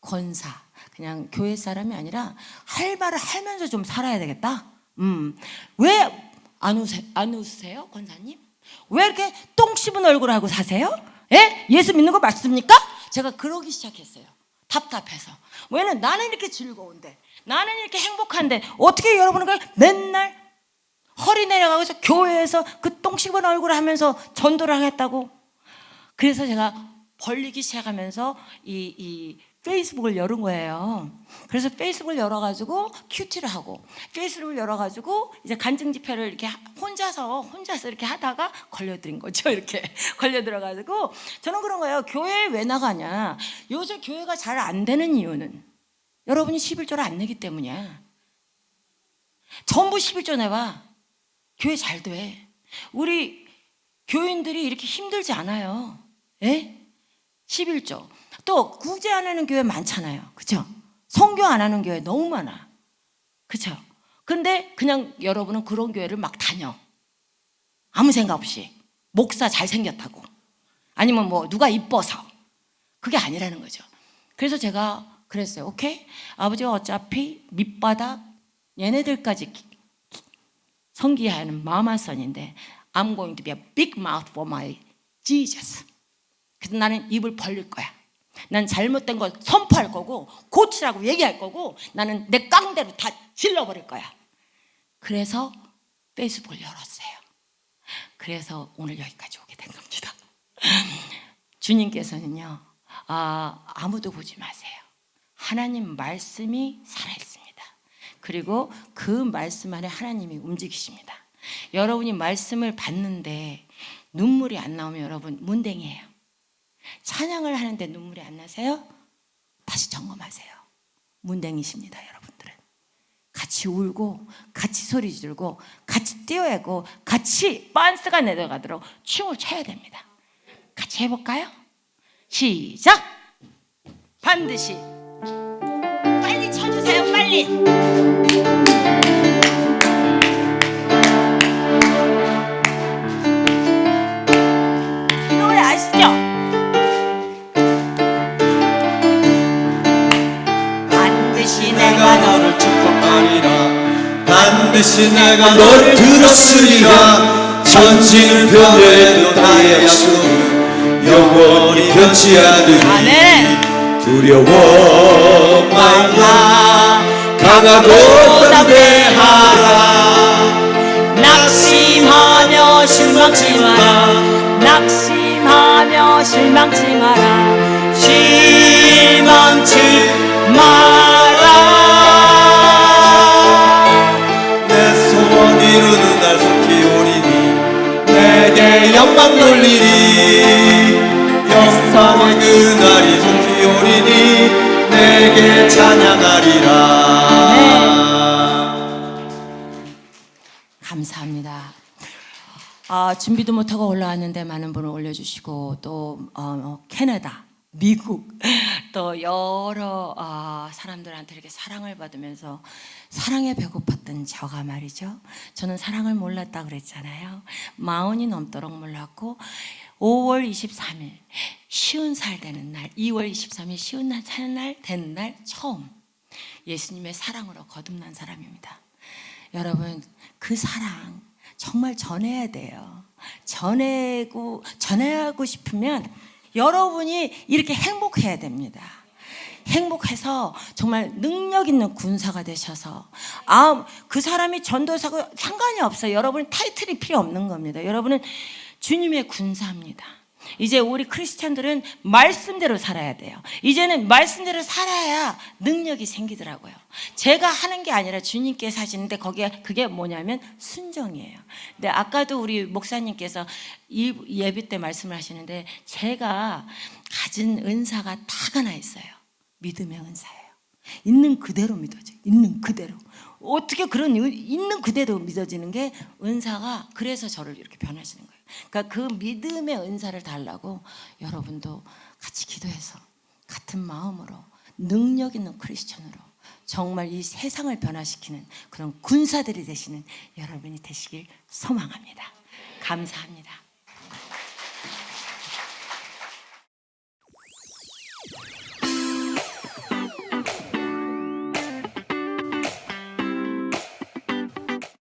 권사, 그냥 교회 사람이 아니라 할 말을 하면서 좀 살아야 되겠다. 음, 왜 안 웃으, 안 웃으세요, 권사님? 왜 이렇게 똥 씹은 얼굴 하고 사세요? 예? 예수 믿는 거 맞습니까? 제가 그러기 시작했어요. 답답해서. 왜냐면 나는 이렇게 즐거운데, 나는 이렇게 행복한데, 어떻게 여러분은 그냥 맨날 허리 내려가서 교회에서 그 똥 씹은 얼굴 하면서 전도를 하겠다고? 그래서 제가 벌리기 시작하면서 이, 이 페이스북을 열은 거예요. 그래서 페이스북을 열어가지고 큐티를 하고 페이스북을 열어가지고 이제 간증 집회를 이렇게 하- 혼자서 혼자서 이렇게 하다가 걸려들인 거죠. 이렇게 걸려들어가지고 저는 그런 거예요. 교회에 왜 나가냐? 요즘 교회가 잘 안 되는 이유는 여러분이 11조를 안 내기 때문이야. 전부 11조 내봐. 교회 잘 돼. 우리 교인들이 이렇게 힘들지 않아요. 예? 11조. 또 구제 안 하는 교회 많잖아요. 그죠? 성교 안 하는 교회 너무 많아. 그죠? 근데 그냥 여러분은 그런 교회를 막 다녀. 아무 생각 없이. 목사 잘생겼다고. 아니면 뭐 누가 이뻐서. 그게 아니라는 거죠. 그래서 제가 그랬어요. 오케이? 아버지가 어차피 밑바닥 얘네들까지 성기하는 마마선인데 I'm going to be a big mouth for my Jesus. 그래서 나는 입을 벌릴 거야. 난 잘못된 걸 선포할 거고 고치라고 얘기할 거고 나는 내 깡대로 다 질러버릴 거야. 그래서 페이스북을 열었어요. 그래서 오늘 여기까지 오게 된 겁니다. 주님께서는요, 아, 아무도 보지 마세요. 하나님 말씀이 살아있습니다. 그리고 그 말씀 안에 하나님이 움직이십니다. 여러분이 말씀을 받는데 눈물이 안 나오면 여러분 문댕이에요. 찬양을 하는데 눈물이 안 나세요? 다시 점검하세요. 문댕이십니다, 여러분들은. 같이 울고, 같이 소리 지르고, 같이 뛰어야 고, 같이 빤스가 내려가도록 춤을 춰야 됩니다. 같이 해볼까요? 시작! 반드시. 빨리 쳐주세요, 빨리! 반드시 내가 너를 들었으리라. 천지는 변해도 나의 약속은 영원히 변치 않으리. 아멘. 두려워 말라. 강하고 담대하라. 낙심하며 실망치 마라. 낙심하며 실망치 마라. 실망치 마라 영광 돌리리 영광의 그날이 속히 오리니 내게 찬양하리라 감사합니다. 아, 준비도 못하고 올라왔는데 많은 분을 올려주시고 또 어, 캐나다, 미국 또 여러 아, 사람들한테 이렇게 사랑을 받으면서 사랑에 배고팠던 저가 말이죠. 저는 사랑을 몰랐다 그랬잖아요. 마흔이 넘도록 몰랐고 5월 23일 쉬운 살 되는 날, 2월 23일 쉬운 날 사는 날 되는 날 처음 예수님의 사랑으로 거듭난 사람입니다. 여러분 그 사랑 정말 전해야 돼요. 전해고 전해하고 싶으면 여러분이 이렇게 행복해야 됩니다. 행복해서 정말 능력 있는 군사가 되셔서 아 그 사람이 전도사고 상관이 없어요. 여러분 타이틀이 필요 없는 겁니다. 여러분은 주님의 군사입니다. 이제 우리 크리스찬들은 말씀대로 살아야 돼요. 이제는 말씀대로 살아야 능력이 생기더라고요. 제가 하는 게 아니라 주님께서 하시는데 거기에 그게 뭐냐면 순종이에요. 근데 아까도 우리 목사님께서 이 예비 때 말씀을 하시는데 제가 가진 은사가 다 하나 있어요. 믿음의 은사예요. 있는 그대로 믿어져. 있는 그대로. 어떻게 그런 은- 있는 그대로 믿어지는 게 은사가 그래서 저를 이렇게 변하시는. 그러니까 그 믿음의 은사를 달라고 여러분도 같이 기도해서 같은 마음으로 능력 있는 크리스천으로 정말 이 세상을 변화시키는 그런 군사들이 되시는 여러분이 되시길 소망합니다. 감사합니다.